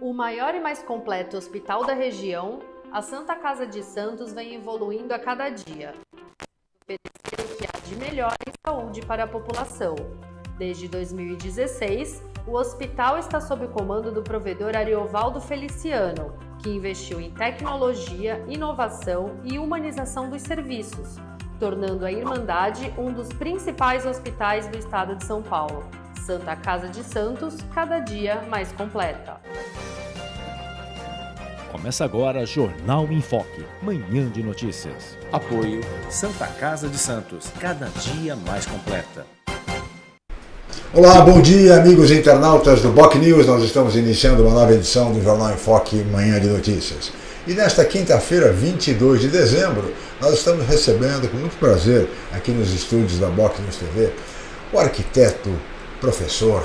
O maior e mais completo hospital da região, a Santa Casa de Santos vem evoluindo a cada dia, oferecendo o que há de melhor em saúde para a população. Desde 2016, o hospital está sob o comando do provedor Ariovaldo Feliciano, que investiu em tecnologia, inovação e humanização dos serviços, tornando a Irmandade um dos principais hospitais do estado de São Paulo. Santa Casa de Santos, cada dia mais completa. Começa agora Jornal em Foque, manhã de notícias. Apoio Santa Casa de Santos, cada dia mais completa. Olá, bom dia amigos internautas do Boc News. Nós estamos iniciando uma nova edição do Jornal em Foque, manhã de notícias. E nesta quinta-feira, 22 de dezembro, nós estamos recebendo com muito prazer aqui nos estúdios da Boc News TV o arquiteto, professor,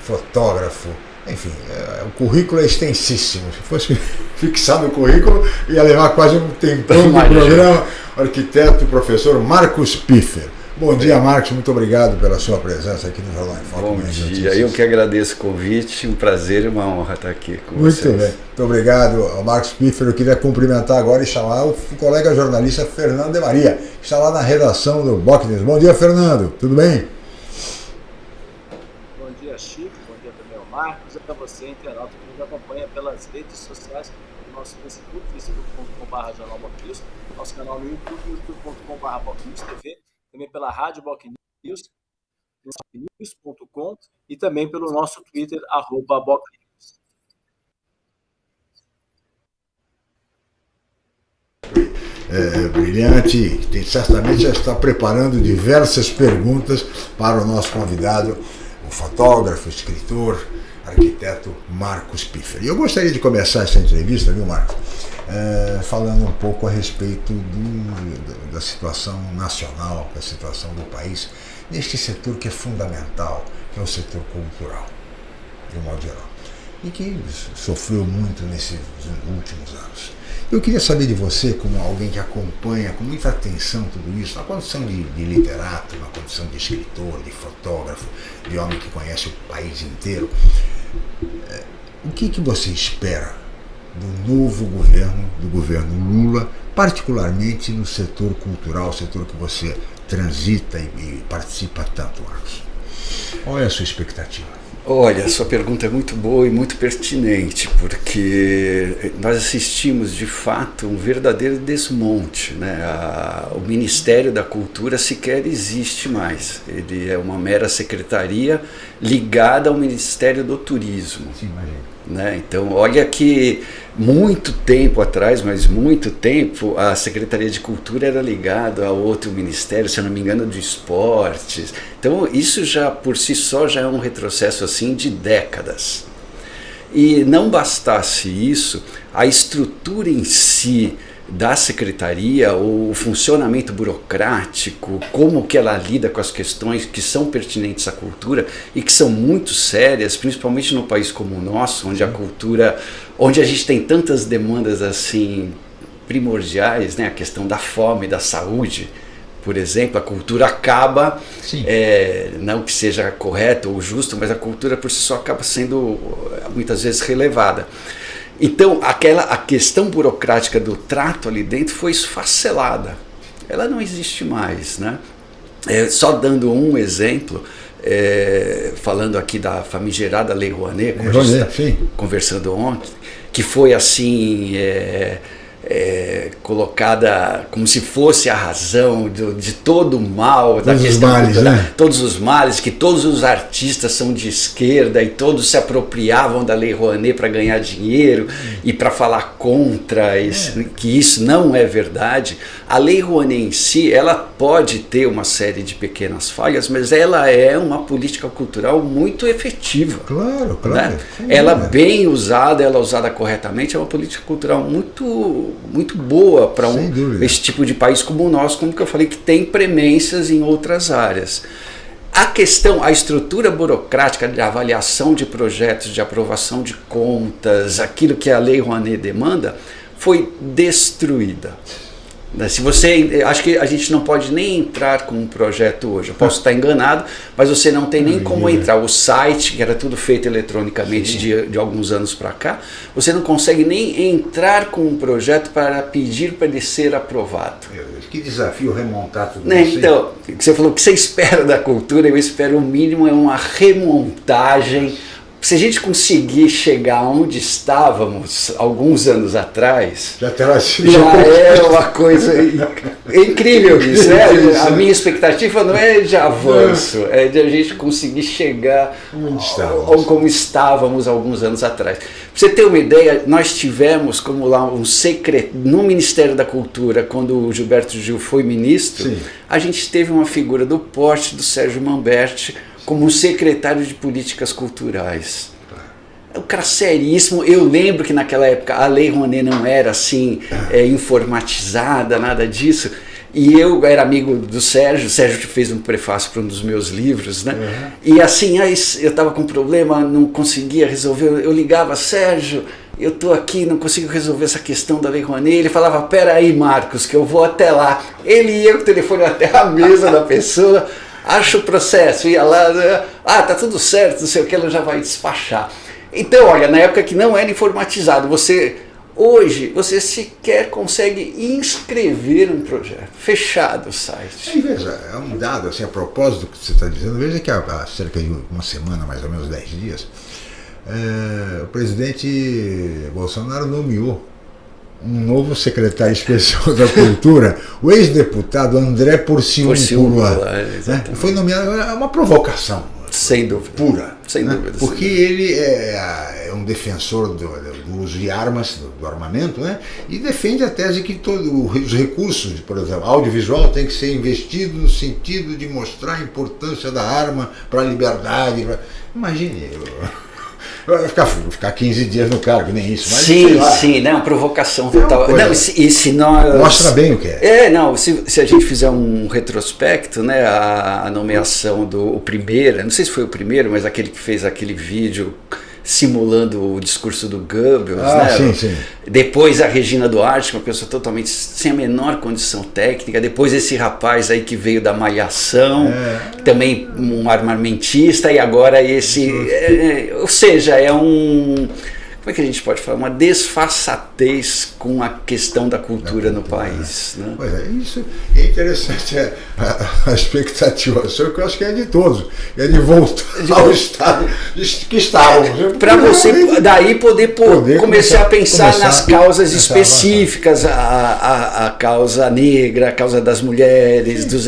fotógrafo, enfim, é, o currículo é extensíssimo. Se fosse fixado o currículo, ia levar quase um tempão de programa. O arquiteto, professor Marcos Piffer. Bom dia, Marcos. Muito obrigado pela sua presença aqui no Jornal em Foco. Bom dia. Eu que agradeço o convite. Um prazer e uma honra estar aqui com Muito vocês. Muito bem. Muito obrigado ao Marcos Piffer. Eu queria cumprimentar agora e chamar o colega jornalista Fernando de Maria, que está lá na redação do Boc News. Bom dia, Fernando. Tudo bem? Bom dia, Chico. Bom dia também ao Marcos. E para você, internauta, que nos acompanha pelas redes sociais, no nosso Facebook, facebook.com.br Jornal News, nosso canal no YouTube, youtube.com.br TV, também pela Rádio News, news.com e também pelo nosso Twitter, arroba Boc News. É, brilhante, tem, certamente já está preparando diversas perguntas para o nosso convidado, o fotógrafo, escritor, arquiteto Marcos Piffer. E eu gostaria de começar essa entrevista, viu, Marcos, é, falando um pouco a respeito do, da situação nacional, da situação do país, neste setor que é fundamental, que é o setor cultural, de um modo geral, e que sofreu muito nesses últimos anos. Eu queria saber de você, como alguém que acompanha com muita atenção tudo isso, na condição de, de, literato, na condição de escritor, de fotógrafo, de homem que conhece o país inteiro, o que, que você espera do novo governo, do governo Lula, particularmente no setor cultural, setor que você transita e, e participa tanto, Marcos? Qual é a sua expectativa? Olha, sua pergunta é muito boa e muito pertinente, porque nós assistimos de fato um verdadeiro desmonte. Né? A, o Ministério da Cultura sequer existe mais. Ele é uma mera secretaria ligada ao Ministério do Turismo. Sim, né? Então, olha que muito tempo atrás, mas muito tempo, a Secretaria de Cultura era ligada a outro ministério, se eu não me engano, de esportes. Então, isso já por si só já é um retrocesso assim de décadas. E não bastasse isso, a estrutura em si da secretaria, o funcionamento burocrático, como que ela lida com as questões que são pertinentes à cultura e que são muito sérias, principalmente no país como o nosso, onde a cultura, onde a gente tem tantas demandas assim primordiais, né, a questão da fome, da saúde, por exemplo, a cultura acaba, é, não que seja correto ou justo, mas a cultura por si só acaba sendo muitas vezes relevada. Então, aquela, a questão burocrática do trato ali dentro foi esfacelada. Ela não existe mais. Né? É, só dando um exemplo, é, falando aqui da famigerada Lei Rouanet, como Rouanet, a gente tá conversando ontem, que foi assim... É, é, colocada como se fosse a razão de, de todo o mal todos da questão os males, cultural, né? todos os males, que todos os artistas são de esquerda e todos se apropriavam da Lei Rouanet para ganhar dinheiro e para falar contra isso, que isso não é verdade. A Lei Rouanet em si, ela pode ter uma série de pequenas falhas, mas ela é uma política cultural muito efetiva. Claro, claro. Né? Ela bem usada, ela usada corretamente, é uma política cultural muito muito boa para um, esse tipo de país como o nosso, como que eu falei, que tem premências em outras áreas. A questão, a estrutura burocrática de avaliação de projetos, de aprovação de contas, aquilo que a Lei Rouanet demanda, foi destruída. Né? Se você, acho que a gente não pode nem entrar com um projeto hoje. Eu posso estar enganado, mas você não tem nem como entrar. O site, que era tudo feito eletronicamente de, de, alguns anos para cá, você não consegue nem entrar com um projeto para pedir para ele ser aprovado. Que desafio remontar tudo né? isso. Então, você falou que você espera da cultura, eu espero o mínimo é uma remontagem se a gente conseguir chegar onde estávamos alguns anos atrás, já, já é uma coisa incrível isso, né? A minha expectativa não é de avanço, é de a gente conseguir chegar ao, como estávamos alguns anos atrás. Pra você ter uma ideia, nós tivemos como lá um secreto no Ministério da Cultura, quando o Gilberto Gil foi ministro, Sim. a gente teve uma figura do porte do Sérgio Mamberti, como secretário de políticas culturais. Um cara seríssimo. Eu lembro que naquela época a Lei Rouanet não era assim é, informatizada, nada disso. E eu era amigo do Sérgio, o Sérgio fez um prefácio para um dos meus livros, né? Uhum. E assim, aí eu estava com um problema, não conseguia resolver. Eu ligava, Sérgio, eu estou aqui, não consigo resolver essa questão da Lei Rouanet. Ele falava, pera aí, Marcos, que eu vou até lá. Ele ia com o telefone até a mesa da pessoa acha o processo, ia lá, ah, tá tudo certo, não sei o que, ela já vai despachar. Então, olha, na época que não era informatizado, você hoje você sequer consegue inscrever um projeto, fechado o site. É, veja, é um dado assim, a propósito do que você está dizendo, veja que há, há, cerca de uma semana, mais ou menos 10 dias, é, o presidente Bolsonaro nomeou um novo secretário especial da Cultura, o ex-deputado André Porciúncula. Né? Foi nomeado, é uma provocação. Sem dúvida. Pura. Sem né? dúvida. Porque ele é, é um defensor do, do, uso de armas, do, do, armamento, né? e defende a tese que todos os recursos, por exemplo, audiovisual, tem que ser investido no sentido de mostrar a importância da arma para a liberdade. Pra... Imagine. Vai ficar, ficar 15 dias no cargo, nem isso. Mas, sim, sim, né? Uma provocação total. Não, e se, nós, Mostra bem o que é. É, não, se, se a gente fizer um retrospecto, né? A, a nomeação do primeiro, não sei se foi o primeiro, mas aquele que fez aquele vídeo simulando o discurso do Goebbels, ah, né? Sim, sim. Depois a Regina Duarte, uma pessoa totalmente sem a menor condição técnica. Depois esse rapaz aí que veio da Malhação, é. também um armamentista, e agora esse. É, é, ou seja, é um como é que a gente pode falar? Uma desfaçatez com a questão da cultura no país. Né? Pois é, isso é interessante é, a, a, expectativa sua, que eu acho que é de todos, é de voltar de ao estado que estávamos. É, Para você daí poder, poder começar, começar, a pensar começar nas causas específicas, a, a, a, causa negra, a causa das mulheres, Sim. dos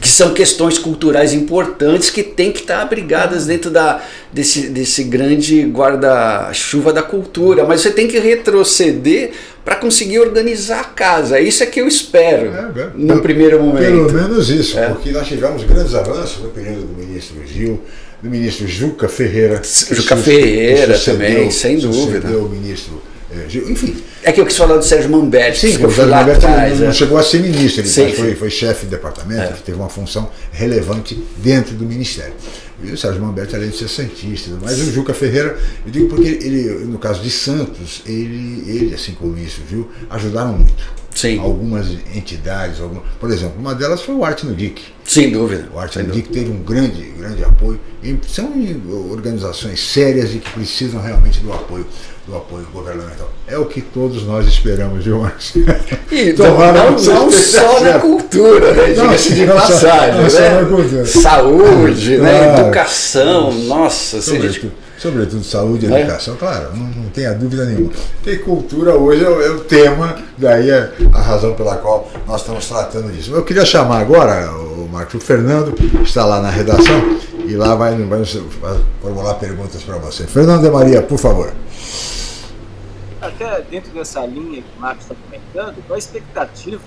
que são questões culturais importantes que têm que estar abrigadas dentro da, desse, desse grande guarda-chuva da cultura, mas você tem que retroceder para conseguir organizar a casa. Isso é que eu espero é, é, no pelo, primeiro momento. Pelo menos isso, é. porque nós tivemos grandes avanços no período do ministro Gil, do ministro Juca Ferreira. Juca Ferreira também, sem dúvida. O ministro é, Gil, enfim. É que eu quis falar do Sérgio Mamberti. Sim, o Sérgio Mamberti não, não chegou a ser ministro, ele sim, foi, foi chefe de departamento, é. teve uma função relevante dentro do ministério. E o Sérgio Mamberti, além de ser santista, mas o Juca Ferreira, eu digo porque ele, no caso de Santos, ele, ele assim como o ministro viu, ajudaram muito. Sim. Algumas entidades, por exemplo, uma delas foi o Arte no DIC. Sem dúvida. O Arte no DIC teve um grande, grande apoio. E são organizações sérias e que precisam realmente do apoio do apoio governamental. É o que todos nós esperamos, viu, Márcio? E Tomara não, não só na cultura, né? Diga-se de passagem. Não né? Saúde, né? claro. educação, nossa. Sobretudo, gente... sobretudo saúde e é. educação, claro, não, não tenha dúvida nenhuma. E cultura hoje é o, é o tema, daí é a razão pela qual nós estamos tratando disso. Eu queria chamar agora o Marcos, o Fernando está lá na redação e lá vai, vai formular perguntas para você. Fernando de Maria, por favor até dentro dessa linha que o Marcos está comentando, qual a expectativa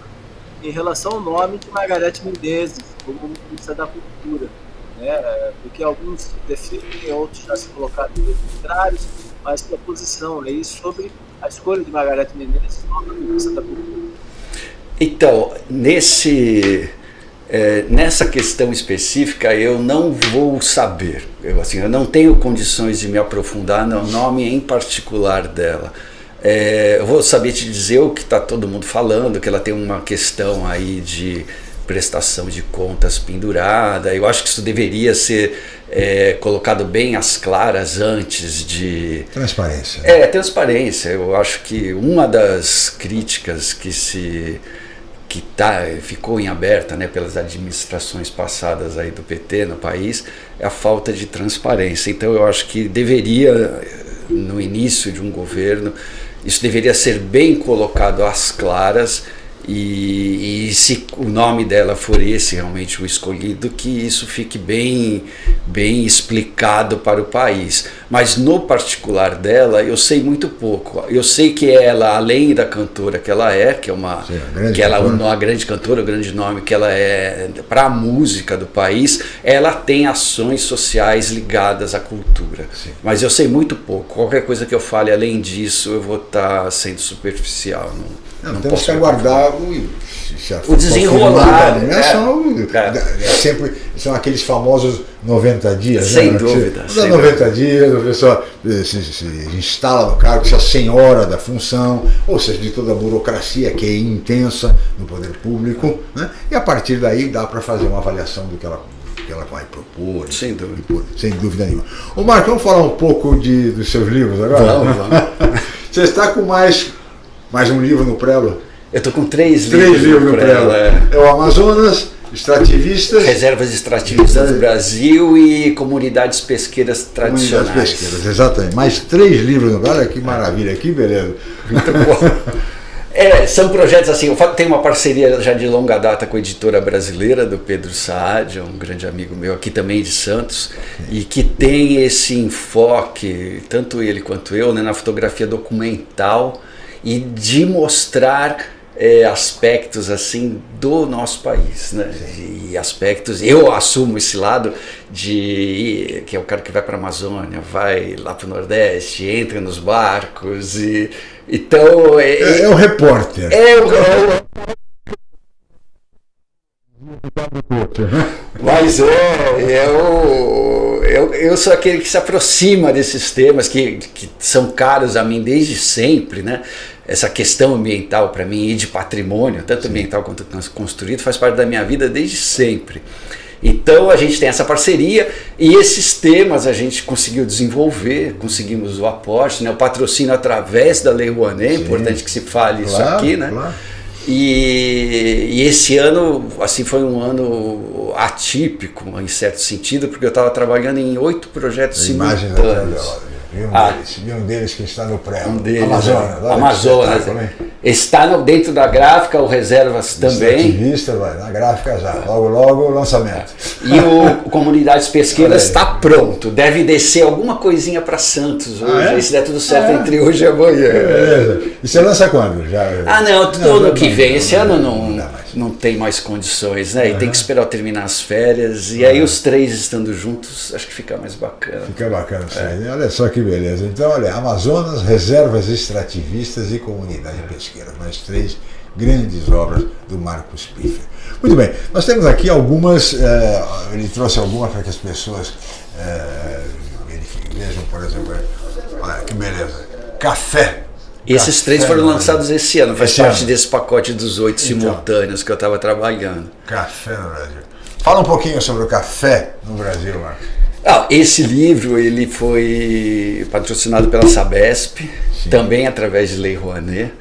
em relação ao nome de Margarete Menezes como ministra da Cultura? Né? Porque alguns defendem, outros já se colocaram contrários, mas que a posição aí sobre a escolha de Margarete Menezes como ministra da Cultura? Então, nesse é, nessa questão específica eu não vou saber, eu, assim, eu não tenho condições de me aprofundar no nome em particular dela. É, eu vou saber te dizer o que está todo mundo falando, que ela tem uma questão aí de prestação de contas pendurada. Eu acho que isso deveria ser é, colocado bem às claras antes de. Transparência. É, transparência. Eu acho que uma das críticas que se que tá, ficou em aberta né, pelas administrações passadas aí do PT no país é a falta de transparência. Então eu acho que deveria, no início de um governo, isso deveria ser bem colocado às claras e, e, se o nome dela for esse realmente o escolhido, que isso fique bem, bem explicado para o país. Mas no particular dela, eu sei muito pouco. Eu sei que ela, além da cantora que ela é, que é uma, Sim, que ela uma grande cantora, o grande nome que ela é para a música do país, ela tem ações sociais ligadas à cultura. Sim. Mas eu sei muito pouco. Qualquer coisa que eu fale além disso, eu vou estar tá sendo superficial. Não, não, não temos que aguardar o, o desenrolar. Né? É, são, é. é. sempre, são aqueles famosos 90 dias. Sem né? dúvida. Sem 90 dúvida. dias, a pessoa eh, se, se, instala no cargo, se a senhora da função, ou seja, de toda a burocracia que é intensa no poder público, né? e a partir daí dá para fazer uma avaliação do que ela que ela vai propor. Sem dúvida. Propor, sem dúvida nenhuma. Ô Marco, vamos falar um pouco de, dos seus livros agora? Vamos, vamos. Você está com mais mais um livro no Prelo? Eu estou com três, três livros, livros no Prelo. É. é o Amazonas, Extrativistas. Reservas extrativistas do Brasil e comunidades pesqueiras tradicionais. Comunidades pesqueiras, exatamente. Mais três livros no Olha que maravilha, que beleza. Muito bom. É, são projetos assim, eu tenho uma parceria já de longa data com a editora brasileira do Pedro Saad, um grande amigo meu aqui também de Santos, e que tem esse enfoque, tanto ele quanto eu, né, na fotografia documental e de mostrar é, aspectos assim do nosso país, né? E aspectos, eu assumo esse lado de que é o cara que vai para a Amazônia, vai lá para o Nordeste, entra nos barcos e então é, é, é o repórter. É o, é mas é, eu, eu, eu sou aquele que se aproxima desses temas que, que são caros a mim desde sempre, né? Essa questão ambiental para mim e de patrimônio, tanto Sim. ambiental quanto construído, faz parte da minha vida desde sempre. Então a gente tem essa parceria e esses temas a gente conseguiu desenvolver, conseguimos o aporte, né, o patrocínio através da Lei Rouanet, é importante que se fale claro, isso aqui, né? Claro. E, e, esse ano, assim, foi um ano atípico, em certo sentido, porque eu estava trabalhando em oito projetos a simultâneos. E um, ah, deles, e um deles que está no pré. Um deles, Amazonas. Amazonas. Está no, dentro da gráfica, o Reservas também. Ativista, vai, na gráfica já. Logo, logo lançamento. E o Comunidades Pesqueiras está pronto. Deve descer alguma coisinha para Santos hoje. Ah, é? Se der tudo certo ah, é? entre hoje e amanhã. Beleza. E você lança quando? Já, ah, não, todo ano que vem. Esse ano não. não não tem mais condições, né? Uhum. E tem que esperar terminar as férias. E uhum. aí os três estando juntos, acho que fica mais bacana. Fica bacana, é. Olha só que beleza. Então, olha, Amazonas, reservas extrativistas e comunidade pesqueira. Mais três grandes obras do Marcos Piffer. Muito bem, nós temos aqui algumas, eh, ele trouxe algumas para que as pessoas eh, vejam, por exemplo, olha que beleza, café esses Café três foram lançados esse ano, faz esse parte ano. desse pacote dos oito então, simultâneos que eu estava trabalhando. Café no Brasil. Fala um pouquinho sobre o café no Brasil, Marcos. Ah, esse livro ele foi patrocinado pela Sabesp, Sim. também através de Lei Rouanet.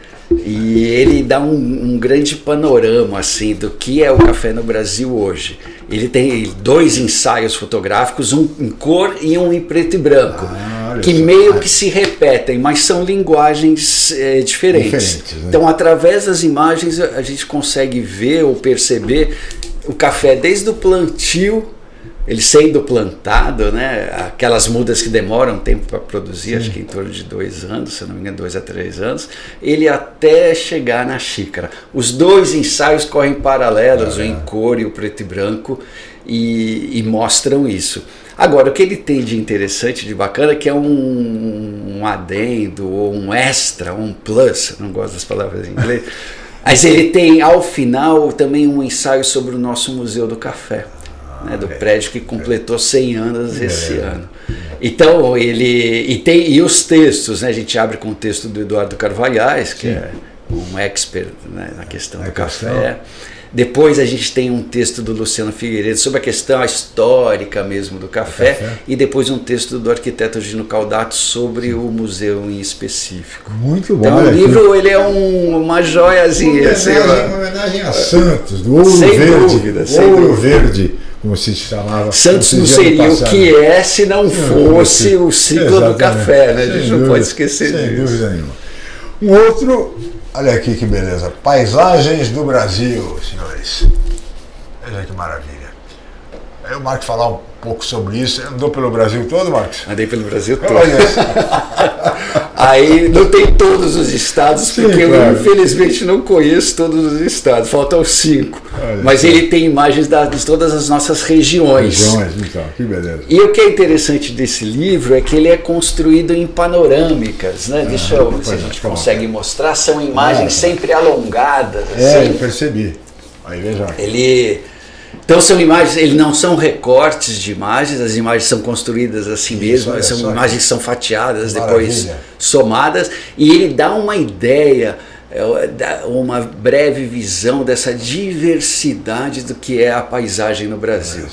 E ele dá um, um, grande panorama assim do que é o café no Brasil hoje. Ele tem dois ensaios fotográficos, um em cor e um em preto e branco, ah, que meio que se repetem, mas são linguagens é, diferentes. diferentes né? Então, através das imagens, a gente consegue ver ou perceber o café desde o plantio ele sendo plantado, né, aquelas mudas que demoram tempo para produzir, Sim. acho que em torno de dois anos, se não me engano, dois a três anos, ele até chegar na xícara. Os dois ensaios correm paralelos, o em cor e o preto e branco, e, e, mostram isso. Agora, o que ele tem de interessante, de bacana, é que é um, um adendo, ou um extra, um plus, não gosto das palavras em inglês, mas ele tem ao final também um ensaio sobre o nosso Museu do Café né, do prédio que completou 100 anos esse ano. Então, ele. E, tem, e os textos, né? A gente abre com o texto do Eduardo Carvalhais, que Sim. é um expert né, na questão é do café. Depois a gente tem um texto do Luciano Figueiredo sobre a questão histórica mesmo do café, café. e depois um texto do arquiteto Gino Caldato sobre o museu em específico. Muito bom. Então o livro ele é um, uma joiazinha. Uma assim, homenagem, uma homenagem a Santos, do Ouro Verde. Dúvida, Ouro. Verde como se chamava. Santos não seria o que é se não fosse o ciclo Exatamente. do café, né? A gente sem não dúvida, pode esquecer sem disso. Sem dúvida nenhuma. Um outro Olha aqui que beleza. Paisagens do Brasil, senhores. Veja que maravilha. Aí o Marcos falar um pouco sobre isso. Andou pelo Brasil todo, Marcos? Andei pelo Brasil todo. Aí não tem todos os estados, Sim, porque claro. eu infelizmente não conheço todos os estados, faltam cinco. Olha, Mas ele tem imagens da, de todas as nossas regiões. Regiões, então, que beleza. E o que é interessante desse livro é que ele é construído em panorâmicas, né? Ah, Deixa eu ver se a gente consegue mostrar, são imagens ah, sempre alongadas. É, assim. eu percebi. Aí veja. Ele então são imagens, eles não são recortes de imagens, as imagens são construídas assim Isso, mesmo, são imagens que são fatiadas, Maravilha. depois somadas, e ele dá uma ideia, é, uma breve visão dessa diversidade do que é a paisagem no Brasil.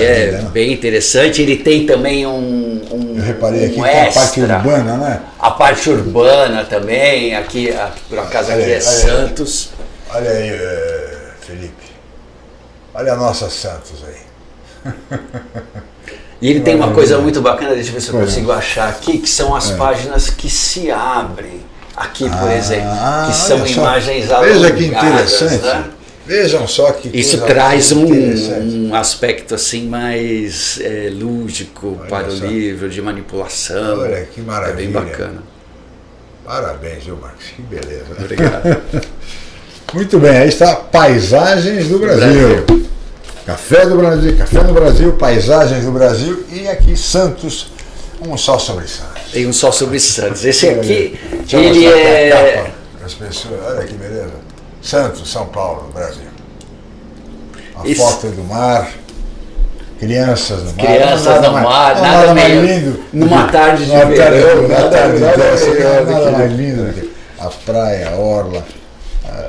é né? bem interessante. Ele tem também um, um Eu reparei aqui um extra, a parte urbana, né? A parte urbana também. Aqui, por acaso, aqui é olha Santos. Olha aí, é, Felipe. Olha a nossa Santos aí. E ele tem uma coisa muito bacana, deixa eu ver se eu consigo achar aqui, que são as é. páginas que se abrem. Aqui, por ah, exemplo, que são imagens só. Veja que interessante. Né? Vejam só que Isso traz um, um, aspecto assim mais é, lúdico Olha para só. o livro, de manipulação. Olha que maravilha. É bem bacana. Parabéns, viu, Marcos? Que beleza. Obrigado. Muito bem, aí está Paisagens do Brasil. Brasil. Café do Brasil, Café no Brasil, Paisagens do Brasil e aqui Santos, um só sobre Santos. Tem um só sobre Santos. Esse aqui, ele é. As pessoas, olha que beleza. Santos, São Paulo, Brasil. A Isso. foto do mar, crianças no mar. Crianças no mar, nada, nada, mais lindo. Numa tarde de verão. Nada, tarde de verão, nada mais lindo. A praia, a orla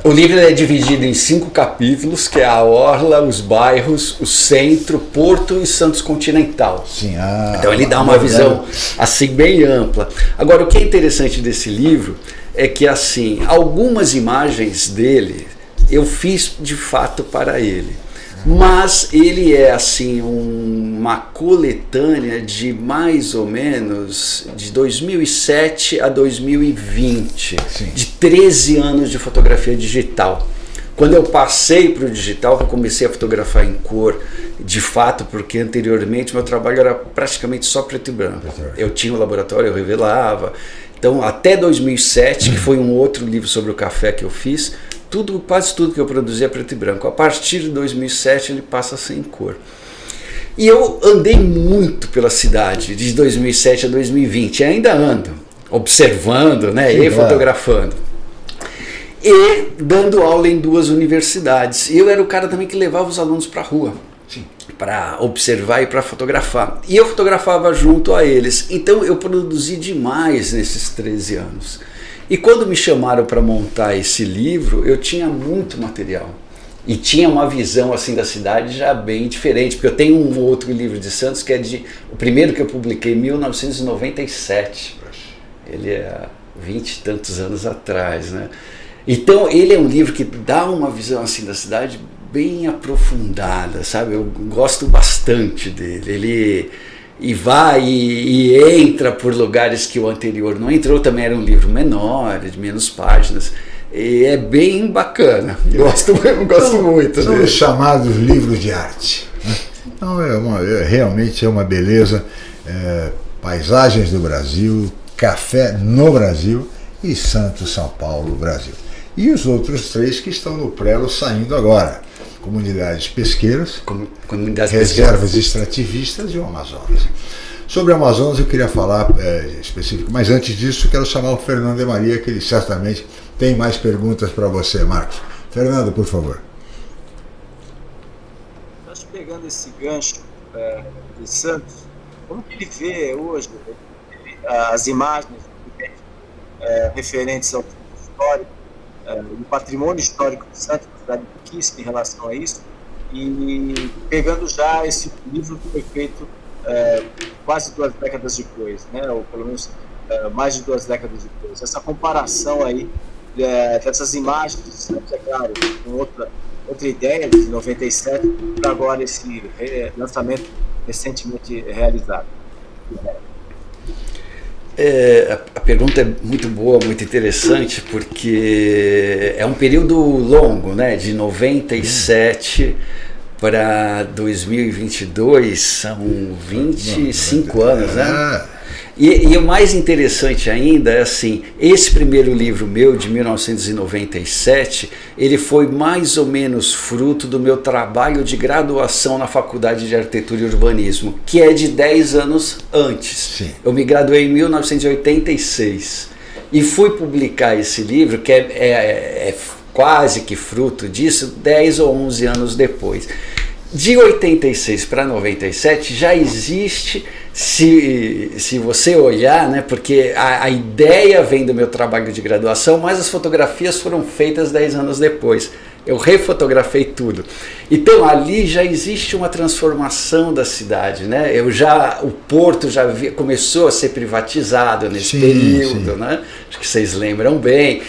o livro é dividido em cinco capítulos, que é a Orla, os bairros, o centro, Porto e Santos Continental. Sim, ah, então ele dá uma visão assim bem ampla. Agora, o que é interessante desse livro é que assim, algumas imagens dele eu fiz de fato para ele mas ele é assim um, uma coletânea de mais ou menos de 2007 a 2020, Sim. de 13 anos de fotografia digital. Quando eu passei para o digital, eu comecei a fotografar em cor, de fato, porque anteriormente meu trabalho era praticamente só preto e branco. Eu tinha um laboratório, eu revelava. Então, até 2007, que foi um outro livro sobre o café que eu fiz, tudo, quase tudo que eu produzia é preto e branco. A partir de 2007 ele passa a ser em cor. E eu andei muito pela cidade de 2007 a 2020, e ainda ando, observando né, e fotografando. E dando aula em duas universidades. E eu era o cara também que levava os alunos para a rua para observar e para fotografar. E eu fotografava junto a eles. Então eu produzi demais nesses 13 anos. E quando me chamaram para montar esse livro, eu tinha muito material. E tinha uma visão assim da cidade já bem diferente, porque eu tenho um outro livro de Santos que é de o primeiro que eu publiquei em 1997. Ele é 20 e tantos anos atrás, né? Então, ele é um livro que dá uma visão assim da cidade bem aprofundada, sabe? Eu gosto bastante dele. Ele e vai e, e, entra por lugares que o anterior não entrou. Também era um livro menor, de menos páginas. E é bem bacana. Gosto, eu gosto muito são dele. os chamados livros de arte. Né? Então é, uma, é realmente é uma beleza. É, paisagens do Brasil, café no Brasil e Santos, São Paulo, Brasil. E os outros três que estão no prelo saindo agora comunidades pesqueiras, comunidades reservas pesqueiras. extrativistas e o Amazonas. Sobre o Amazonas eu queria falar é, específico, mas antes disso quero chamar o Fernando de Maria, que ele certamente tem mais perguntas para você, Marcos. Fernando, por favor. Acho pegando esse gancho é, de Santos, como que ele vê hoje as imagens é, referentes ao histórico, é, do patrimônio histórico de Santos, da cidade de Quispe em relação a isso, e pegando já esse livro que foi feito é, quase duas décadas depois, né, ou pelo menos é, mais de duas décadas depois. Essa comparação aí é, dessas imagens é claro, com outra, outra ideia de 97 para agora esse lançamento recentemente realizado. É, a pergunta é muito boa, muito interessante, porque é um período longo, né? De 97 para 2022, são 25 anos, né? E, e, o mais interessante ainda é assim, esse primeiro livro meu, de 1997, ele foi mais ou menos fruto do meu trabalho de graduação na Faculdade de Arquitetura e Urbanismo, que é de 10 anos antes. Sim. Eu me graduei em 1986 e fui publicar esse livro, que é, é, é quase que fruto disso, 10 ou 11 anos depois. De 86 para 97 já existe, se, se você olhar, né, porque a, a, ideia vem do meu trabalho de graduação, mas as fotografias foram feitas 10 anos depois. Eu refotografei tudo. Então ali já existe uma transformação da cidade, né? Eu já o porto já via, começou a ser privatizado nesse sim, período, sim. né? Acho que vocês lembram bem.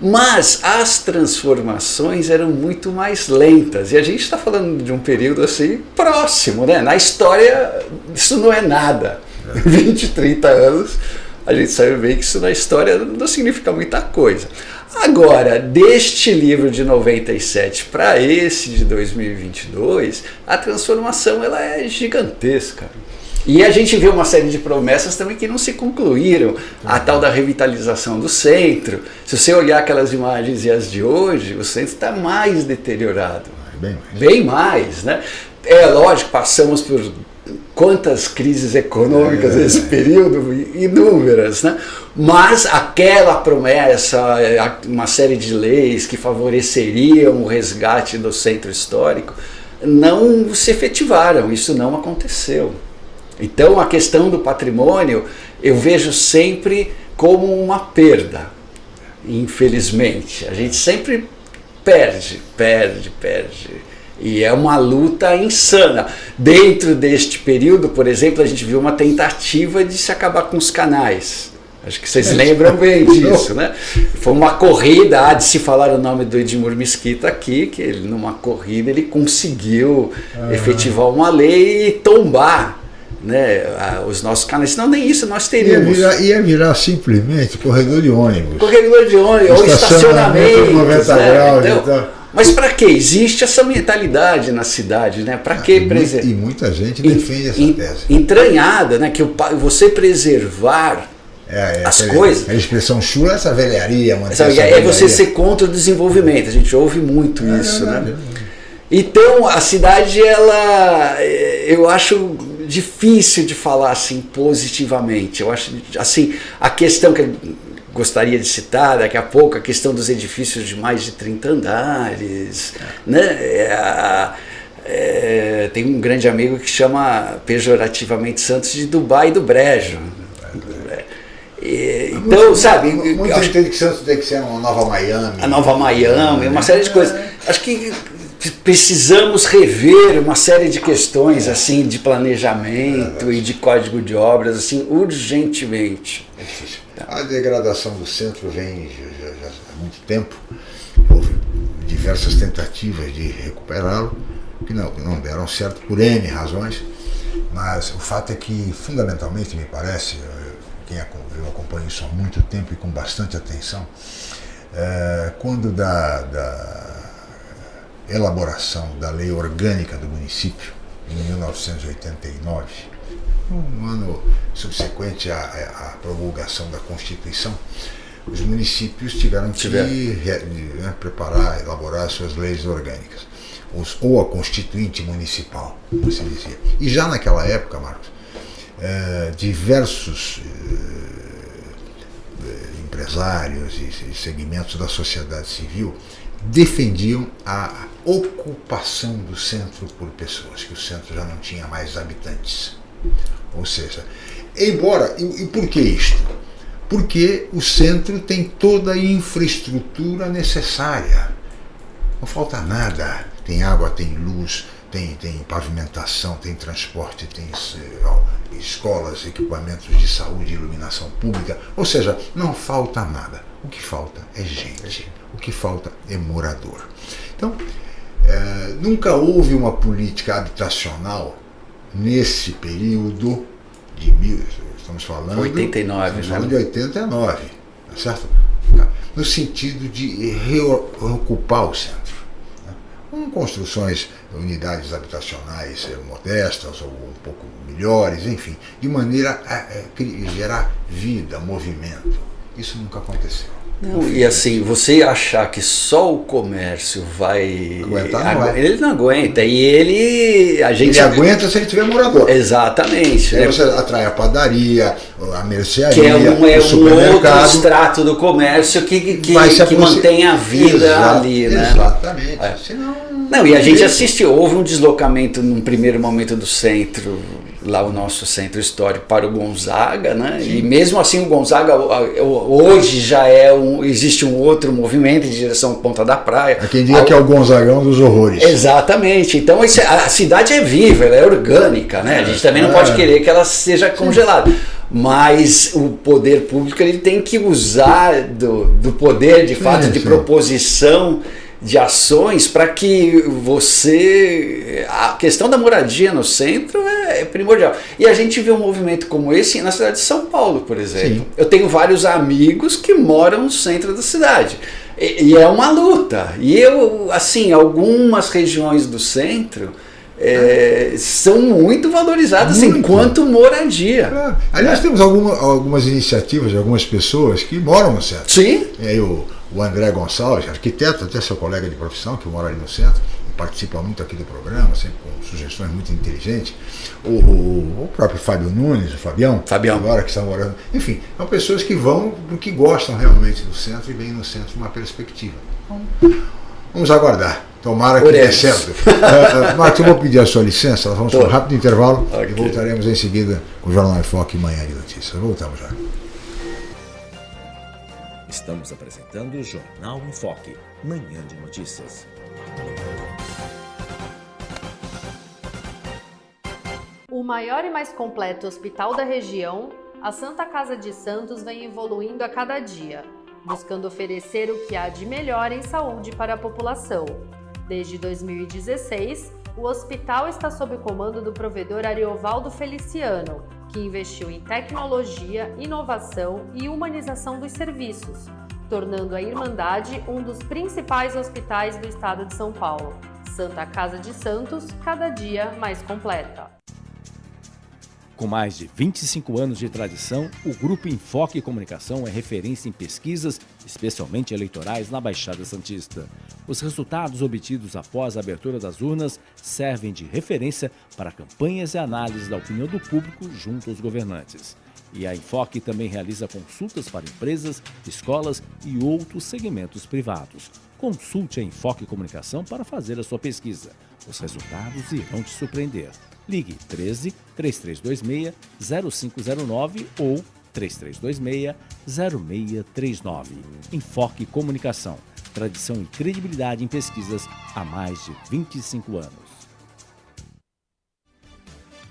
Mas as transformações eram muito mais lentas. E a gente está falando de um período assim próximo, né? Na história, isso não é nada. 20, 30 anos, a gente sabe bem que isso na história não significa muita coisa. Agora, deste livro de 97 para esse de 2022, a transformação ela é gigantesca. E a gente vê uma série de promessas também que não se concluíram. A tal da revitalização do centro. Se você olhar aquelas imagens e as de hoje, o centro está mais deteriorado. Bem mais. Bem mais, né? É lógico, passamos por quantas crises econômicas é. nesse período, inúmeras, né? Mas aquela promessa, uma série de leis que favoreceriam o resgate do centro histórico, não se efetivaram, isso não aconteceu. Então a questão do patrimônio eu vejo sempre como uma perda, infelizmente. A gente sempre perde, perde, perde. E é uma luta insana. Dentro deste período, por exemplo, a gente viu uma tentativa de se acabar com os canais. Acho que vocês lembram bem disso, né? Foi uma corrida, há de se falar o nome do Edmur Mesquita aqui, que ele numa corrida ele conseguiu efetivar uma lei e tombar né, os nossos canais, senão nem isso nós teríamos. Ia virar, ia virar simplesmente corredor de ônibus. Corredor de ônibus, ou estacionamento. 90 né? graus, então, então. Mas para que? Existe essa mentalidade na cidade, né? Para ah, que preservar? E muita gente defende essa tese. Entranhada, né? Que você preservar é, é, as coisas. A expressão chula é essa velharia, essa É você ser contra o desenvolvimento. A gente ouve muito é, isso, né? Então a cidade, ela, eu acho difícil de falar assim positivamente. Eu acho assim a questão que eu gostaria de citar daqui a pouco, a questão dos edifícios de mais de 30 andares, né? É, é, tem um grande amigo que chama pejorativamente Santos de Dubai do Brejo. E, então, sabe. Muita gente entende que Santos tem que ser uma nova Miami. A nova Miami, uma série de coisas. Acho que precisamos rever uma série de questões assim de planejamento e de código de obras assim urgentemente. É. A degradação do centro vem já, já, há muito tempo. Houve diversas tentativas de recuperá-lo que não, não deram certo por N razões, mas o fato é que fundamentalmente me parece, quem eu acompanho isso há muito tempo e com bastante atenção, é, quando da, da elaboração da lei orgânica do município, em 1989, no ano subsequente à, à promulgação da Constituição, os municípios tiveram que né, preparar, elaborar suas leis orgânicas, ou a constituinte municipal, como se dizia. E já naquela época, Marcos, eh, diversos eh, empresários e segmentos da sociedade civil defendiam a ocupação do centro por pessoas, que o centro já não tinha mais habitantes. Ou seja, embora, e, e por que isto? Porque o centro tem toda a infraestrutura necessária. Não falta nada. Tem água, tem luz, tem, tem pavimentação, tem transporte, tem escolas, equipamentos de saúde, iluminação pública. Ou seja, não falta nada. O que falta é gente. O que falta é morador. Então, é, nunca houve uma política habitacional nesse período de mil, estamos falando 89, estamos né? falando de 89, tá certo? No sentido de reocupar o centro, né? Com construções, unidades habitacionais modestas ou um pouco melhores, enfim, de maneira a, a gerar vida, movimento. Isso nunca aconteceu. Não, e assim, você achar que só o comércio vai. Aguentar, não Ele não aguenta. E ele. A gente... Ele aguenta se ele tiver morador. Exatamente. Aí né? você atrai a padaria, a mercearia, que é um, é um outro extrato do comércio que, que, que mantém a vida ali, né? Exatamente. É. Senão, não, e a gente assistiu, houve um deslocamento num primeiro momento do centro lá o nosso centro histórico para o Gonzaga, né? Sim. E mesmo assim o Gonzaga hoje já é um, existe um outro movimento em direção à Ponta da Praia. Há quem diga que é o Gonzagão dos horrores. Exatamente. Então a cidade é viva, ela é orgânica, né? A gente também não pode é. querer que ela seja congelada. Mas o poder público ele tem que usar do, do poder de fato de proposição de ações para que você. A questão da moradia no centro é, é, primordial. E a gente vê um movimento como esse na cidade de São Paulo, por exemplo. Sim. Eu tenho vários amigos que moram no centro da cidade. E, e, é uma luta. E eu, assim, algumas regiões do centro. É, são muito valorizadas muito. enquanto moradia. É. Aliás, temos alguma, algumas iniciativas de algumas pessoas que moram no centro. Sim. E aí o, André Gonçalves, arquiteto, até seu colega de profissão, que mora ali no centro, e participa muito aqui do programa, sempre com sugestões muito inteligentes. O, o, o próprio Fábio Nunes, o Fabião, Fabião, agora que está morando. Enfim, são pessoas que vão, que gostam realmente do centro e vêm no centro uma perspectiva. Vamos aguardar. Tomara que dê certo. uh, Marcos, eu vou pedir a sua licença, nós vamos para um rápido intervalo okay. e voltaremos em seguida com o Jornal em Foque Manhã de Notícias. Voltamos já. Estamos apresentando o Jornal em Foque, manhã de notícias. O maior e mais completo hospital da região, a Santa Casa de Santos vem evoluindo a cada dia, buscando oferecer o que há de melhor em saúde para a população. Desde 2016, o hospital está sob o comando do provedor Ariovaldo Feliciano, que investiu em tecnologia, inovação e humanização dos serviços, tornando a Irmandade um dos principais hospitais do estado de São Paulo. Santa Casa de Santos, cada dia mais completa. Com mais de 25 anos de tradição, o Grupo Enfoque Comunicação é referência em pesquisas, especialmente eleitorais, na Baixada Santista. Os resultados obtidos após a abertura das urnas servem de referência para campanhas e análises da opinião do público junto aos governantes. E a Enfoque também realiza consultas para empresas, escolas e outros segmentos privados. Consulte a Enfoque Comunicação para fazer a sua pesquisa. Os resultados irão te surpreender. Ligue 13 3326 0509 ou 3326 0639. Enfoque Comunicação. Tradição e credibilidade em pesquisas há mais de 25 anos.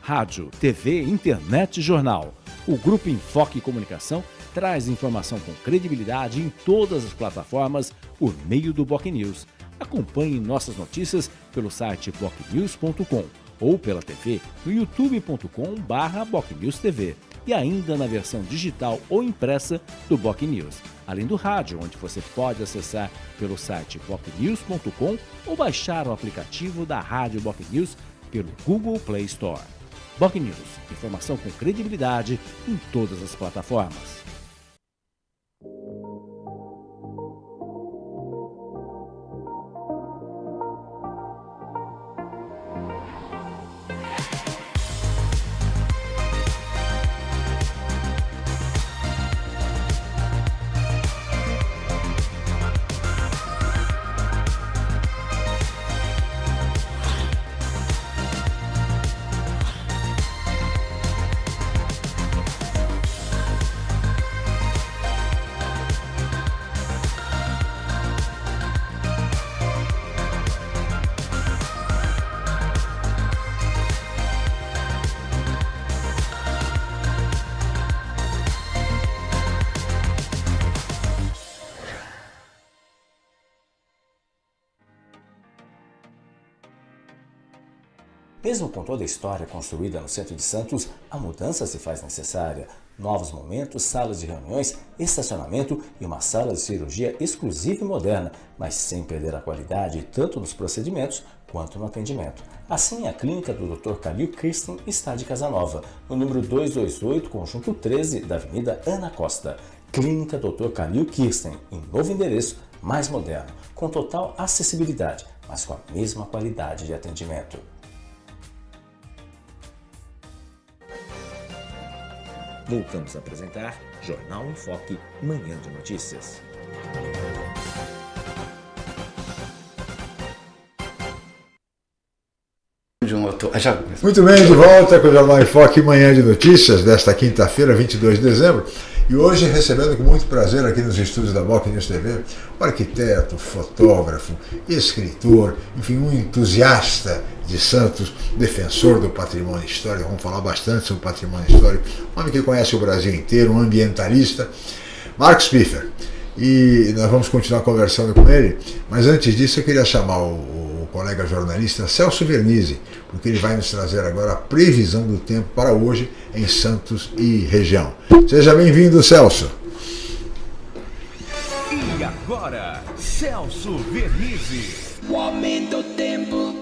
Rádio, TV, internet e jornal. O Grupo Enfoque Comunicação traz informação com credibilidade em todas as plataformas por meio do Boc News. Acompanhe nossas notícias pelo site bocnews.com ou pela TV no youtube.com/bocnewstv e ainda na versão digital ou impressa do Boc News, além do rádio, onde você pode acessar pelo site bocnews.com ou baixar o aplicativo da Rádio Boc News pelo Google Play Store. Boc News, informação com credibilidade em todas as plataformas. Mesmo com toda a história construída no centro de Santos, a mudança se faz necessária. Novos momentos, salas de reuniões, estacionamento e uma sala de cirurgia exclusiva e moderna, mas sem perder a qualidade tanto nos procedimentos quanto no atendimento. Assim, a clínica do Dr. Calil Kirsten está de Casanova, no número 228, conjunto 13 da Avenida Ana Costa. Clínica Dr. Calil Kirsten, em novo endereço, mais moderno, com total acessibilidade, mas com a mesma qualidade de atendimento. Voltamos a apresentar Jornal em Foque, Manhã de Notícias. Muito bem, de volta com o Jornal em Foque, Manhã de Notícias, desta quinta-feira, 22 de dezembro. E hoje recebendo com muito prazer aqui nos estúdios da Boc News TV, um arquiteto, fotógrafo, escritor, enfim, um entusiasta de Santos, defensor do patrimônio histórico, vamos falar bastante sobre patrimônio histórico, um homem que conhece o Brasil inteiro, um ambientalista, Marcos Piffer. E nós vamos continuar conversando com ele, mas antes disso eu queria chamar o, o colega jornalista Celso Vernizzi, porque ele vai nos trazer agora a previsão do tempo para hoje em Santos e região. Seja bem-vindo, Celso. E agora, Celso Vernizzi. O aumento do tempo.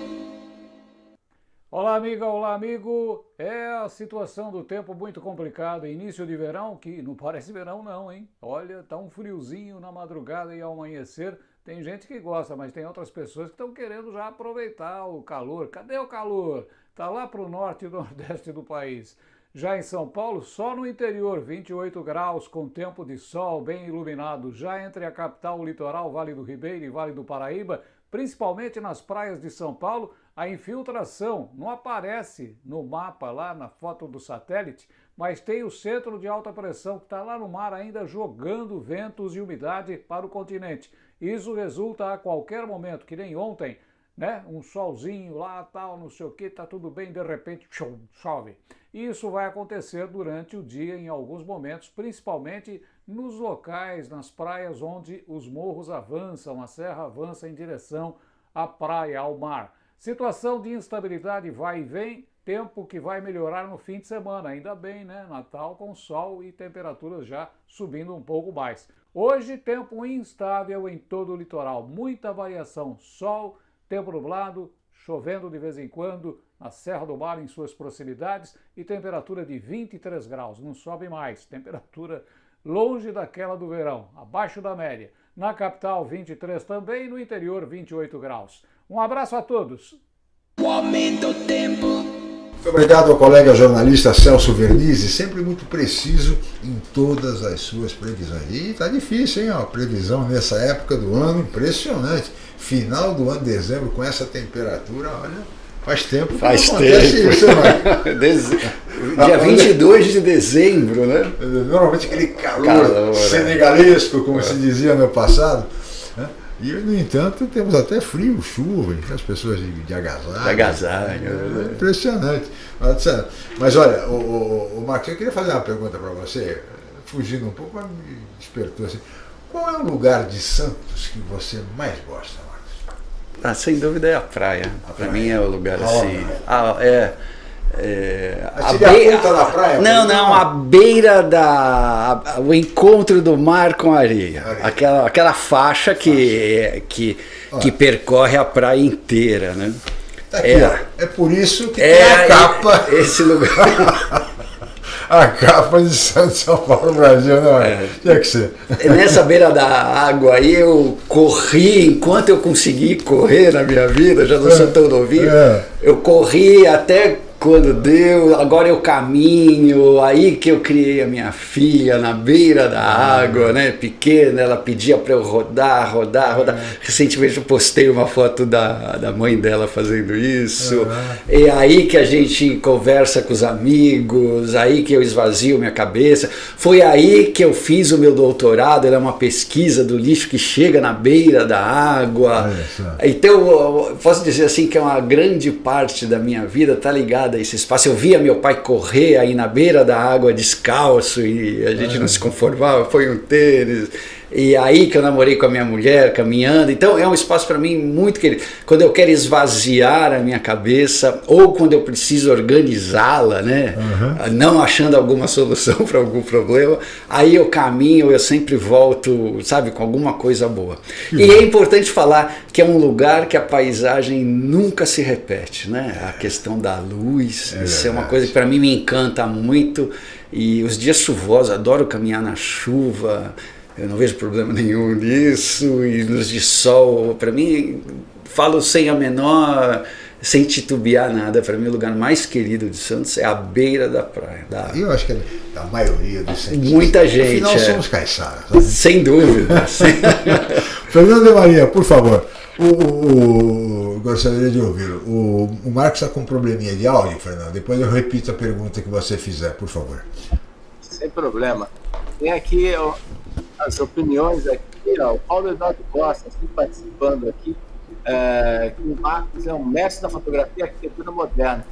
Olá, amiga, olá, amigo. É a situação do tempo muito complicada. Início de verão, que não parece verão não, hein? Olha, tá um friozinho na madrugada e ao amanhecer. Tem gente que gosta, mas tem outras pessoas que estão querendo já aproveitar o calor. Cadê o calor? Tá lá para o norte e nordeste do país. Já em São Paulo, só no interior, 28 graus, com tempo de sol bem iluminado. Já entre a capital, o litoral, Vale do Ribeiro e Vale do Paraíba, principalmente nas praias de São Paulo, a infiltração não aparece no mapa lá na foto do satélite, mas tem o centro de alta pressão que está lá no mar ainda jogando ventos e umidade para o continente. Isso resulta a qualquer momento, que nem ontem, né? Um solzinho lá, tal, não sei o que, tá tudo bem, de repente chove. Isso vai acontecer durante o dia em alguns momentos, principalmente nos locais, nas praias onde os morros avançam, a serra avança em direção à praia, ao mar. Situação de instabilidade vai e vem, tempo que vai melhorar no fim de semana, ainda bem, né? Natal com sol e temperaturas já subindo um pouco mais. Hoje, tempo instável em todo o litoral, muita variação, sol, tempo nublado, chovendo de vez em quando na Serra do Mar em suas proximidades e temperatura de 23 graus, não sobe mais, temperatura longe daquela do verão, abaixo da média. Na capital 23 também, no interior 28 graus. Um abraço a todos. O aumento do tempo. Muito obrigado ao colega jornalista Celso Vernizzi, sempre muito preciso em todas as suas previsões. E tá difícil, hein? A previsão nessa época do ano, impressionante. Final do ano, dezembro, com essa temperatura, olha, faz tempo faz tempo. isso, né? Dia 22 de dezembro, né? Normalmente aquele calor, calor é. senegalesco, como é. se dizia no passado. E, no entanto, temos até frio, chuva, as pessoas de, de agasalho. De agasalho. É, é impressionante. Mas olha, o, o, o Marcos, eu queria fazer uma pergunta para você, fugindo um pouco, mas me despertou assim. Qual é o lugar de Santos que você mais gosta, Marcos? Ah, sem dúvida é a praia. Para mim é o lugar assim. Ah, é. É, a beira, da praia? Não, não, a beira da. A, o encontro do mar com a areia. areia. Aquela, aquela faixa que, que, que percorre a praia inteira, né? Tá aqui, é, é por isso que é, tem a capa. Esse lugar. a capa de São Paulo Brasil, não é? é. Tinha que ser. Nessa beira da água aí eu corri, enquanto eu consegui correr na minha vida, já não sou tão novinho, é. eu corri até quando deu, agora eu caminho, aí que eu criei a minha filha na beira da água, né, pequena, ela pedia para eu rodar, rodar, rodar. Recentemente eu postei uma foto da, da mãe dela fazendo isso. É aí que a gente conversa com os amigos, aí que eu esvazio minha cabeça. Foi aí que eu fiz o meu doutorado, era uma pesquisa do lixo que chega na beira da água. Então, posso dizer assim que é uma grande parte da minha vida tá ligada esse espaço. Eu via meu pai correr aí na beira da água descalço e a gente não se conformava, foi um tênis. E aí que eu namorei com a minha mulher, caminhando. Então é um espaço para mim muito querido. Quando eu quero esvaziar a minha cabeça ou quando eu preciso organizá-la, né, uhum. não achando alguma solução para algum problema, aí eu caminho, eu sempre volto, sabe, com alguma coisa boa. Uhum. E é importante falar que é um lugar que a paisagem nunca se repete, né? A questão da luz, é isso é uma coisa que para mim me encanta muito. E os dias chuvosos, adoro caminhar na chuva, eu não vejo problema nenhum nisso. E nos de sol, para mim, falo sem a menor, sem titubear nada. Para mim, o lugar mais querido de Santos é a beira da praia. Da... Eu acho que é da maioria dos Santos. Muita gente. Afinal, é. somos caiçaras. Sem dúvida. Fernando de Maria, por favor. O, o, o, gostaria de ouvir. O, o Marcos está com um probleminha de áudio, Fernando. Depois eu repito a pergunta que você fizer, por favor. Sem problema. Tem aqui ó, as opiniões aqui, ó, o Paulo Eduardo Costa, aqui participando aqui, é, que o Marcos é um mestre da fotografia e arquitetura moderna.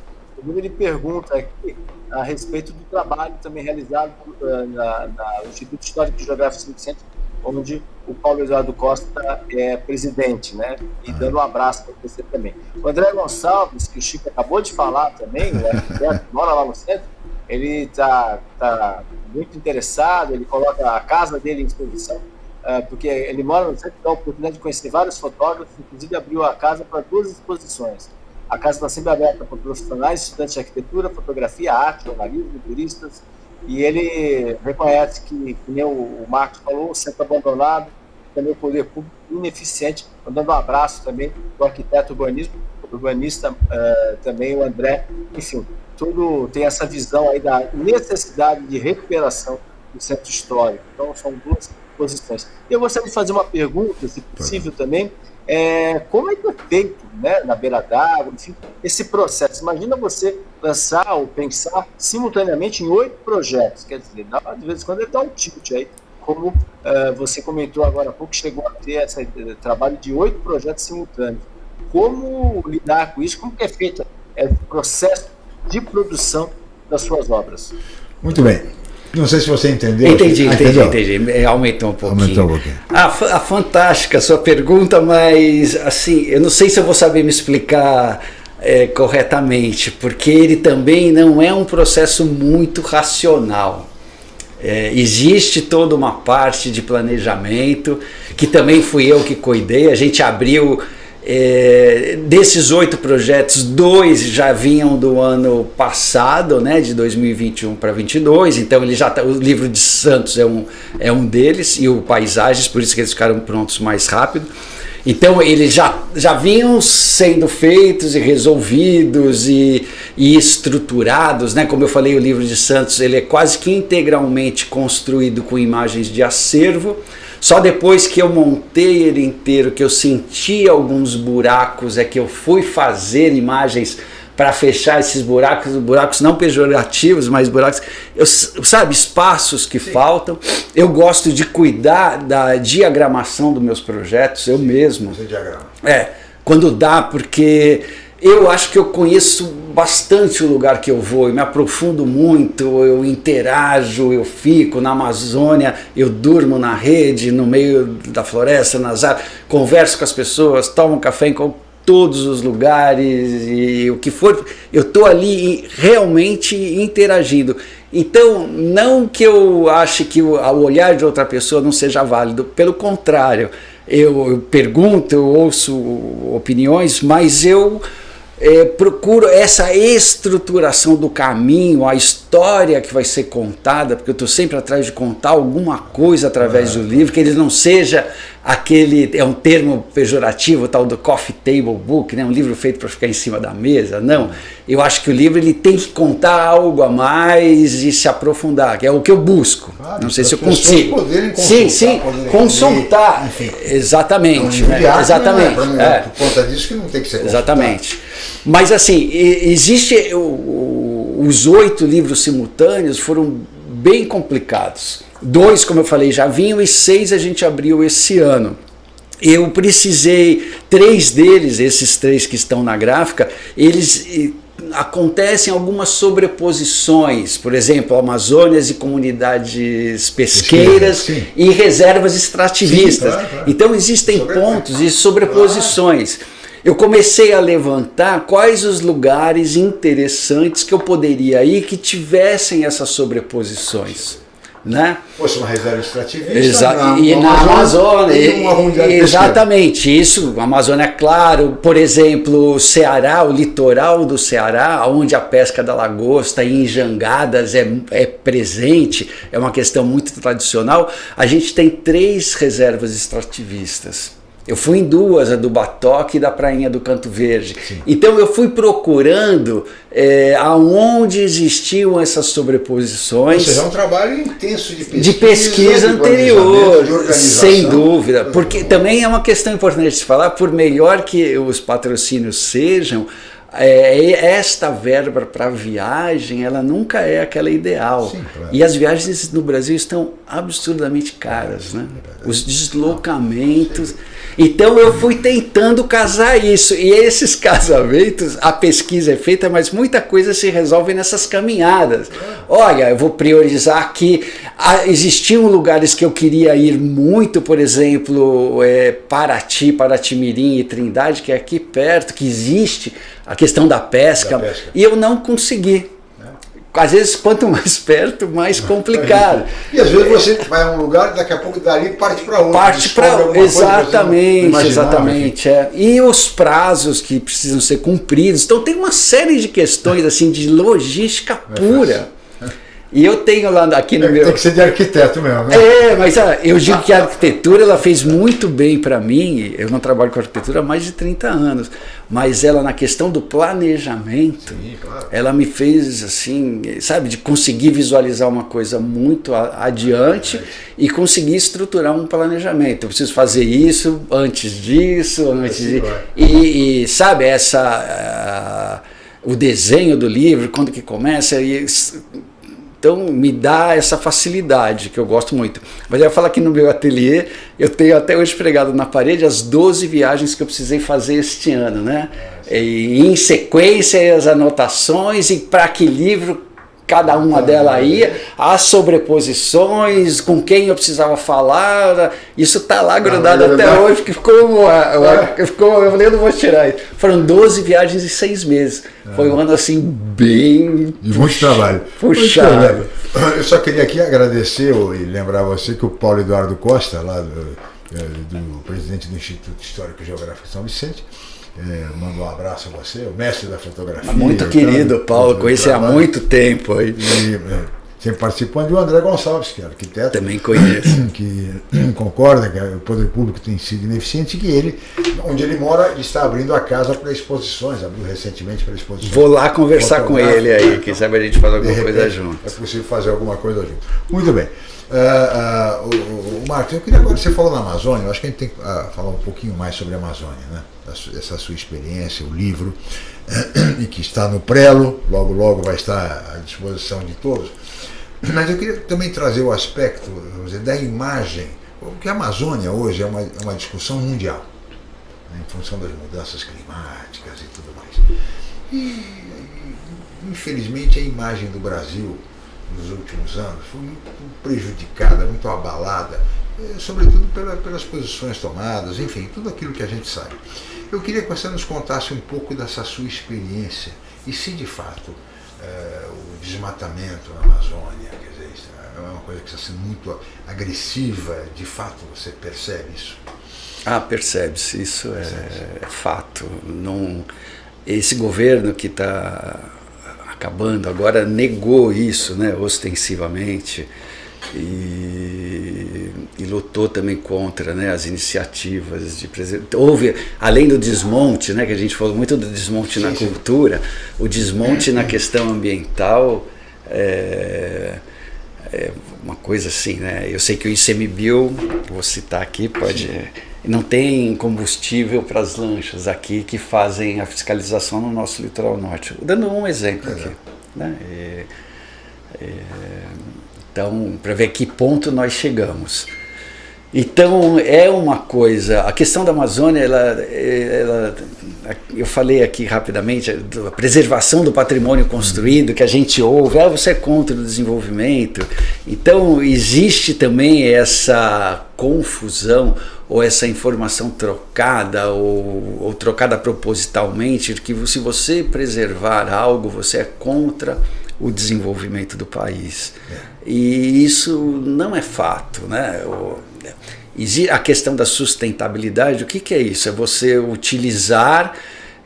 Ele pergunta aqui a respeito do trabalho também realizado uh, na, na, no Instituto Histórico e Geográfico do Centro onde o Paulo Eduardo Costa é presidente, né? E ah. dando um abraço para você também. O André Gonçalves, que o Chico acabou de falar também, né? mora lá no centro, ele está tá muito interessado, ele coloca a casa dele em exposição, uh, porque ele mora no centro, dá a oportunidade de conhecer vários fotógrafos, inclusive abriu a casa para duas exposições. A casa está sempre aberta para profissionais, estudantes de arquitetura, fotografia, arte, jornalismo, turistas, e ele reconhece que, como o Marcos falou, o centro abandonado, também o poder público ineficiente, mandando um abraço também do arquiteto urbanismo, urbanista uh, também o André, enfim, tudo tem essa visão aí da necessidade de recuperação do centro histórico. Então são duas posições. Eu gostaria de fazer uma pergunta, se possível também, é, como é que é feito né, na beira d'água, enfim, esse processo? Imagina você lançar ou pensar simultaneamente em oito projetos, quer dizer, de vez em quando ele dá um tilt aí, como uh, você comentou agora há pouco, chegou a ter esse trabalho de oito projetos simultâneos. Como lidar com isso? Como que é feito é, o processo de produção das suas obras? Muito bem. Não sei se você entendeu. Entendi, ah, entendi, entendi. É, aumentou um pouquinho. Aumentou um pouquinho. Ah, a fantástica a sua pergunta, mas assim, eu não sei se eu vou saber me explicar é, corretamente, porque ele também não é um processo muito racional. É, existe toda uma parte de planejamento, que também fui eu que cuidei. A gente abriu é, desses oito projetos, dois já vinham do ano passado, né, de 2021 para 22. Então ele já tá, o livro de Santos é um, é um deles e o Paisagens, por isso que eles ficaram prontos mais rápido. Então eles já, já vinham sendo feitos e resolvidos e, e estruturados, né? Como eu falei, o livro de Santos ele é quase que integralmente construído com imagens de acervo. Só depois que eu montei ele inteiro, que eu senti alguns buracos, é que eu fui fazer imagens para fechar esses buracos, buracos não pejorativos, mas buracos, eu, sabe, espaços que Sim. faltam. Eu gosto de cuidar da diagramação dos meus projetos, eu mesmo. Você diagrama. É, quando dá, porque eu acho que eu conheço bastante o lugar que eu vou, eu me aprofundo muito, eu interajo, eu fico na Amazônia, eu durmo na rede, no meio da floresta, nas árvores, converso com as pessoas, tomo café em todos os lugares e o que for, eu estou ali realmente interagindo. Então, não que eu ache que o olhar de outra pessoa não seja válido, pelo contrário, eu pergunto, eu ouço opiniões, mas eu é, procuro essa estruturação do caminho, a história que vai ser contada, porque eu estou sempre atrás de contar alguma coisa através é. do livro, que ele não seja aquele, é um termo pejorativo, tal do coffee table book, né? um livro feito para ficar em cima da mesa, não. Eu acho que o livro ele tem que contar algo a mais e se aprofundar, que é o que eu busco. Claro, não sei se eu consigo. Sim, sim, consultar. Enfim, exatamente. Né? Exatamente. É, é. Por conta disso que não tem que ser Exatamente. Mas assim, existe os oito livros simultâneos foram bem complicados. Dois, como eu falei, já vinham e seis a gente abriu esse ano. Eu precisei, três deles, esses três que estão na gráfica, eles acontecem algumas sobreposições, por exemplo, Amazônias e comunidades pesqueiras Pesquisa, e reservas extrativistas. Sim, claro, claro. Então existem Sobre- pontos e sobreposições. Eu comecei a levantar quais os lugares interessantes que eu poderia ir que tivessem essas sobreposições, né? Fosse uma reserva extrativista. Exa e na Amazônia, e unidade pesqueira. exatamente, isso, Amazônia, claro, por exemplo, o Ceará, o litoral do Ceará, onde a pesca da lagosta em jangadas é, é presente, é uma questão muito tradicional, a gente tem três reservas extrativistas. Eu fui em duas, a do Batoque e da Prainha do Canto Verde. Então eu fui procurando é, aonde existiam essas Ou sobreposições seja, é um trabalho intenso de pesquisa. de pesquisa de anterior, de sem dúvida, porque também é uma questão importante de se falar, por melhor que os patrocínios sejam, é, esta verba para viagem, ela nunca é aquela ideal. Sim, claro. E as viagens no Brasil estão absurdamente caras, né? Os deslocamentos. Então eu fui tentando casar isso. E esses casamentos, a pesquisa é feita, mas muita coisa se resolve nessas caminhadas. Olha, eu vou priorizar aqui. Ah, existiam lugares que eu queria ir muito, por exemplo, é, Paraty, Paraty-Mirim e Trindade, que é aqui perto, que existe a questão da pesca, Da pesca. e eu não consegui. Às vezes, quanto mais perto, mais complicado. E às vezes você vai a um lugar e daqui a pouco dali parte para outro. Parte para exatamente, exatamente, é. E os prazos que precisam ser cumpridos. Então tem uma série de questões assim de logística pura. E eu tenho lá aqui no enfim. meu Tem que ser de arquiteto mesmo, né? é, mas ah, eu digo que a arquitetura ela fez muito bem para mim. Eu não trabalho com arquitetura há mais de 30 anos, mas ela na questão do planejamento, Sim, claro. ela me fez assim, sabe, de conseguir visualizar uma coisa muito adiante e conseguir estruturar um planejamento. Eu preciso fazer isso antes disso, antes Assim de e, e, sabe essa ah, o desenho do livro quando que começa e então me dá essa facilidade que eu gosto muito. Mas eu ia falar que no meu ateliê eu tenho até hoje pregado na parede as 12 viagens que eu precisei fazer este ano, né? E em sequência as anotações e para que livro cada uma delas ia, as sobreposições, com quem eu precisava falar, isso tá lá grudado até verdade. hoje, que ficou, uma, uma- ficou, eu falei, eu não vou tirar isso. Foram 12 viagens em seis meses. Foi um ano assim bem De muito trabalho. puxado. Muito. Eu só queria aqui agradecer e lembrar você que o Paulo Eduardo Costa, lá do, eh, do presidente do Instituto Histórico e Geográfico de São Vicente, eh, mandou um abraço a você, o mestre da fotografia. Muito o querido, tra- Paulo, conheci há muito tempo aí. E, sempre participando, e o André Gonçalves, que é arquiteto. Também conheço. que concorda que o poder público tem sido ineficiente que ele, onde ele mora, ele está abrindo a casa para exposições, abriu recentemente para exposições. Vou lá conversar com ele aí, quem sabe a gente faz alguma coisa repente, junto. É possível fazer alguma coisa junto. Muito bem. Ah, ah, o, o, eu queria agora, você falou na Amazônia, eu acho que a gente tem que ah, falar um pouquinho mais sobre a Amazônia, né? Essa- sua experiência, o livro, e que está no prelo, logo logo vai estar à disposição de todos. Mas eu queria também trazer o aspecto dizer, da imagem, porque a Amazônia hoje é uma, é uma discussão mundial, né, em função das mudanças climáticas e tudo mais. E, infelizmente, a imagem do Brasil nos últimos anos foi muito prejudicada, muito abalada, eh, sobretudo pela- pelas posições tomadas, enfim, tudo aquilo que a gente sabe. Eu queria que você nos contasse um pouco dessa sua experiência e se de fato eh, o desmatamento na Amazônia, quer dizer, isso é uma coisa que está sendo muito agressiva, de fato você percebe isso? Ah, percebe-se, isso é, é fato. Não, esse governo que está acabando agora negou isso, né, ostensivamente, e, e lutou também contra né, as iniciativas de preservação. Houve, além do desmonte, né, que a gente falou muito do desmonte na cultura, o desmonte na questão ambiental é, é uma coisa assim, né? Eu sei que o ICMBio, vou citar aqui, pode. Não tem combustível para as lanchas aqui que fazem a fiscalização no nosso litoral norte. Dando um exemplo aqui. Né? E, é, então, para ver que ponto nós chegamos. Então é uma coisa, a questão da Amazônia, ela, ela, eu falei aqui rapidamente, a preservação do patrimônio construído, que a gente ouve, ah, você é contra o desenvolvimento. Então existe também essa confusão ou essa informação trocada ou, ou trocada propositalmente, que se você preservar algo, você é contra o desenvolvimento do país. É. E isso não é fato, né? A questão da sustentabilidade, o que, que é isso? É você utilizar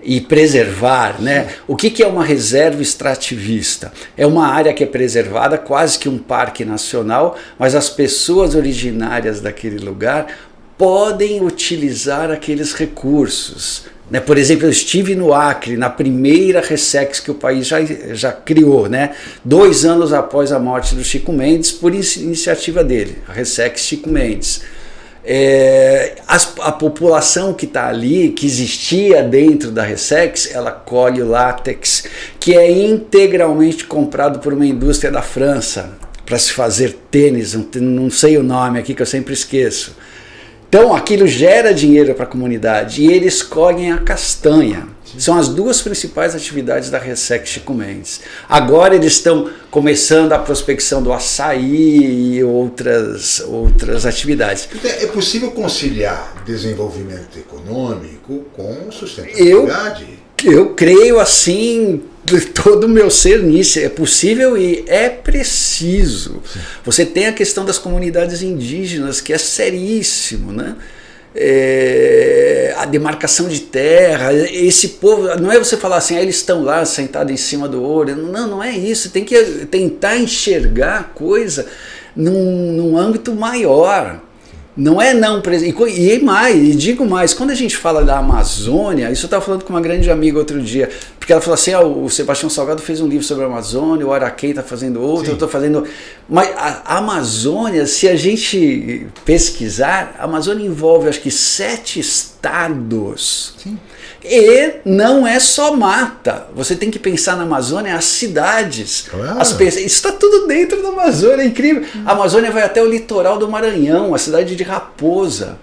e preservar, né? O que, que é uma reserva extrativista? É uma área que é preservada, quase que um parque nacional, mas as pessoas originárias daquele lugar podem utilizar aqueles recursos. Né? Por exemplo, eu estive no Acre, na primeira Ressex que o país já, já criou, né? dois anos após a morte do Chico Mendes, por iniciativa dele, a Ressex Chico Mendes. É, as, a população que está ali, que existia dentro da Ressex, ela colhe o látex, que é integralmente comprado por uma indústria da França, para se fazer tênis, não sei o nome aqui que eu sempre esqueço. Então aquilo gera dinheiro para a comunidade e eles colhem a castanha. São as duas principais atividades da Resec Chico Mendes. Agora eles estão começando a prospecção do açaí e outras, outras atividades. Então, é possível conciliar desenvolvimento econômico com sustentabilidade? Eu, eu creio assim todo o meu ser nisso. É possível e é preciso. Você tem a questão das comunidades indígenas, que é seríssimo, né? É, a demarcação de terra, esse povo, não é você falar assim, ah, eles estão lá sentados em cima do ouro, não, não é isso, tem que tentar enxergar a coisa num, num âmbito maior, não é não e, e mais, e digo mais, quando a gente fala da Amazônia, isso eu estava falando com uma grande amiga outro dia, porque ela falou assim, ah, o Sebastião Salgado fez um livro sobre a Amazônia, o Araquém está fazendo outro, Sim. eu estou fazendo... Mas a Amazônia, se a gente pesquisar, a Amazônia envolve acho que sete estados. Sim. E não é só mata. Você tem que pensar na Amazônia, as cidades. Claro. As isso está tudo dentro da Amazônia, é incrível. A Amazônia vai até o litoral do Maranhão, a cidade de Raposa.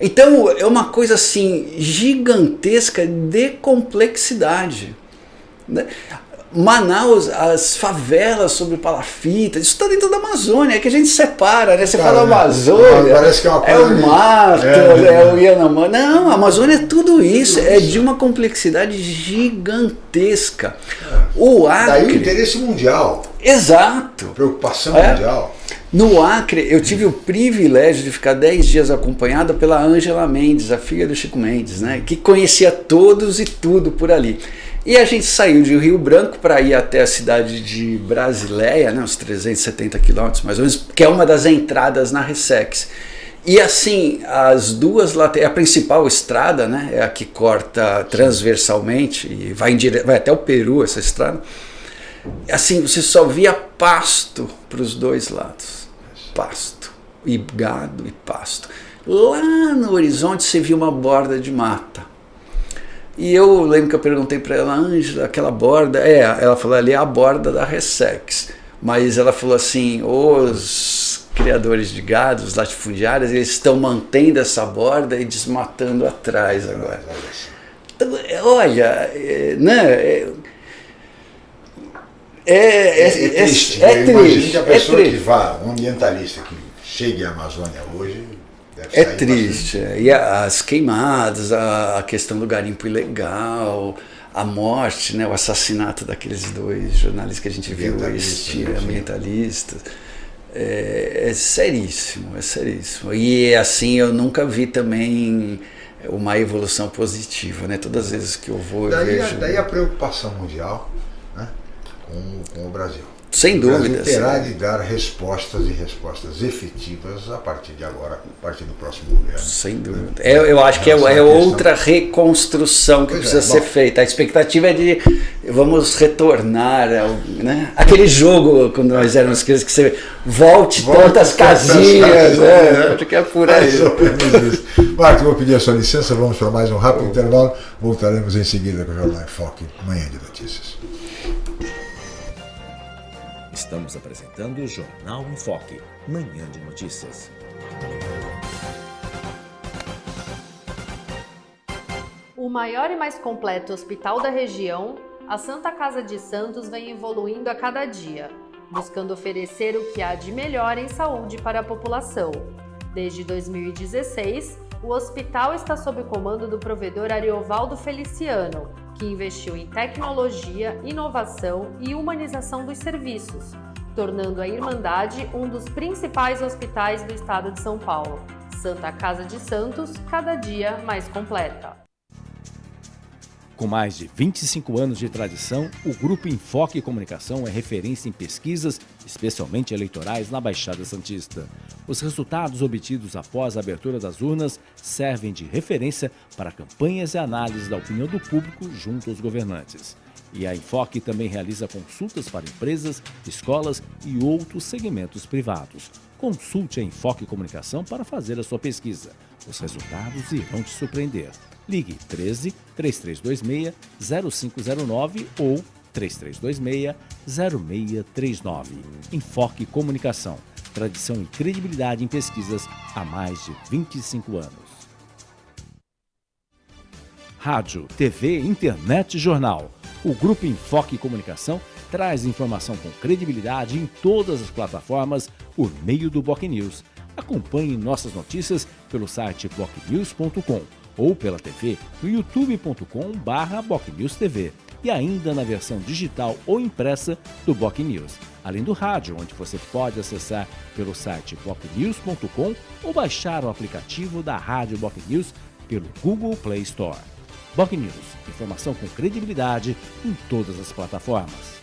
Então é uma coisa assim gigantesca de complexidade. Né? Manaus, as favelas sobre palafita, isso está dentro da Amazônia, é que a gente separa, né? Você fala Amazônia, parece que é, uma é o mato, é, é o Yanomami. Não, a Amazônia é tudo isso, é de uma complexidade gigantesca. O Acre... Daí o interesse mundial. Exato. Preocupação é. mundial. No Acre, eu tive o privilégio de ficar 10 dias acompanhado pela Ângela Mendes, a filha do Chico Mendes, né? que conhecia todos e tudo por ali. E a gente saiu de Rio Branco para ir até a cidade de Brasileia, né, uns 370 quilômetros mais ou menos, que é uma das entradas na Ressex. E assim, as duas laterais, a principal estrada, né, é a que corta transversalmente e vai, em dire... vai até o Peru essa estrada. Assim, você só via pasto para os dois lados. Pasto. E gado e pasto. Lá no horizonte você via uma borda de mata e eu lembro que eu perguntei para ela, Ângela, aquela borda, é, ela falou ali é a borda da Ressex, mas ela falou assim, os criadores de gado, os latifundiários, eles estão mantendo essa borda e desmatando atrás agora. Então, olha, é, né, é, é, é, é, triste. É, é triste. a pessoa que vá, um ambientalista que chegue à Amazônia hoje, é triste. É. E as queimadas, a, questão do garimpo ilegal, a morte, né, o assassinato daqueles dois jornalistas que a gente viu, este né, ambientalistas. É, é seríssimo, é seríssimo. E assim, eu nunca vi também uma evolução positiva, né? Todas as vezes que eu vou, daí, eu vejo... Daí a preocupação mundial né, com, com o Brasil. Sem dúvida. terá de dar respostas e respostas efetivas a partir de agora, a partir do próximo governo. Sem dúvida. É, eu acho que é, é outra reconstrução que pois precisa é, ser feita. A expectativa é de vamos retornar ao, né? aquele jogo quando nós éramos crianças que você volte, volte tantas casinhas. Né? Acho que é por aí. Marcos, vou pedir a sua licença, vamos para mais um rápido intervalo. Voltaremos em seguida com o Jornal em Foque, Manhã de Notícias. Estamos apresentando o Jornal em Foque, manhã de notícias. O maior e mais completo hospital da região, a Santa Casa de Santos vem evoluindo a cada dia, buscando oferecer o que há de melhor em saúde para a população. Desde 2016, o hospital está sob comando do provedor Ariovaldo Feliciano, que investiu em tecnologia, inovação e humanização dos serviços, tornando a Irmandade um dos principais hospitais do estado de São Paulo. Santa Casa de Santos, cada dia mais completa. Com mais de 25 anos de tradição, o Grupo Enfoque Comunicação é referência em pesquisas, especialmente eleitorais, na Baixada Santista. Os resultados obtidos após a abertura das urnas servem de referência para campanhas e análises da opinião do público junto aos governantes. E a Enfoque também realiza consultas para empresas, escolas e outros segmentos privados. Consulte a Enfoque Comunicação para fazer a sua pesquisa. Os resultados irão te surpreender. Ligue 13 3326 0509 ou 3326 0639. Enfoque Comunicação. Tradição e credibilidade em pesquisas há mais de 25 anos. Rádio, TV, internet e jornal. O Grupo Enfoque Comunicação traz informação com credibilidade em todas as plataformas por meio do Boc News. Acompanhe nossas notícias pelo site bocnews.com ou pela TV no youtube.com/bocnewstv e ainda na versão digital ou impressa do Boc News, além do rádio, onde você pode acessar pelo site bocnews.com ou baixar o aplicativo da Rádio Boc News pelo Google Play Store. Boc News, informação com credibilidade em todas as plataformas.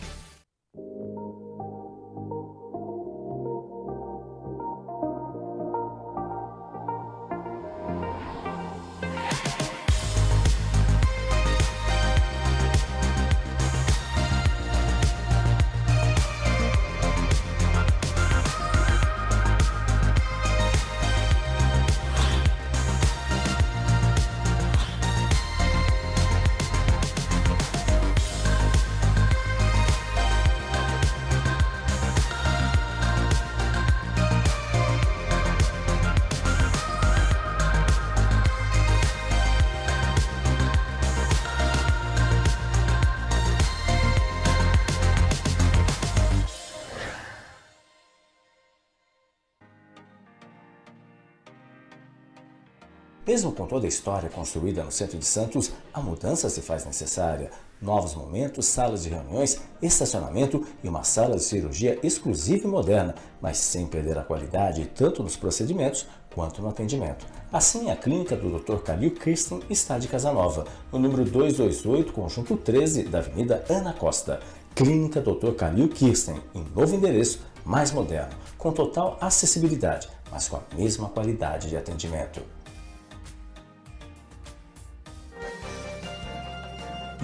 Mesmo com toda a história construída no centro de Santos, a mudança se faz necessária. Novos momentos, salas de reuniões, estacionamento e uma sala de cirurgia exclusiva e moderna, mas sem perder a qualidade tanto nos procedimentos quanto no atendimento. Assim, a clínica do Dr. Calil Kirsten está de Casanova, no número 228, conjunto 13 da Avenida Ana Costa. Clínica Dr. Calil Kirsten, em novo endereço, mais moderno, com total acessibilidade, mas com a mesma qualidade de atendimento.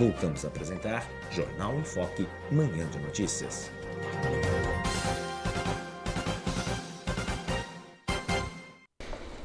Voltamos a apresentar Jornal em Foque, Manhã de Notícias.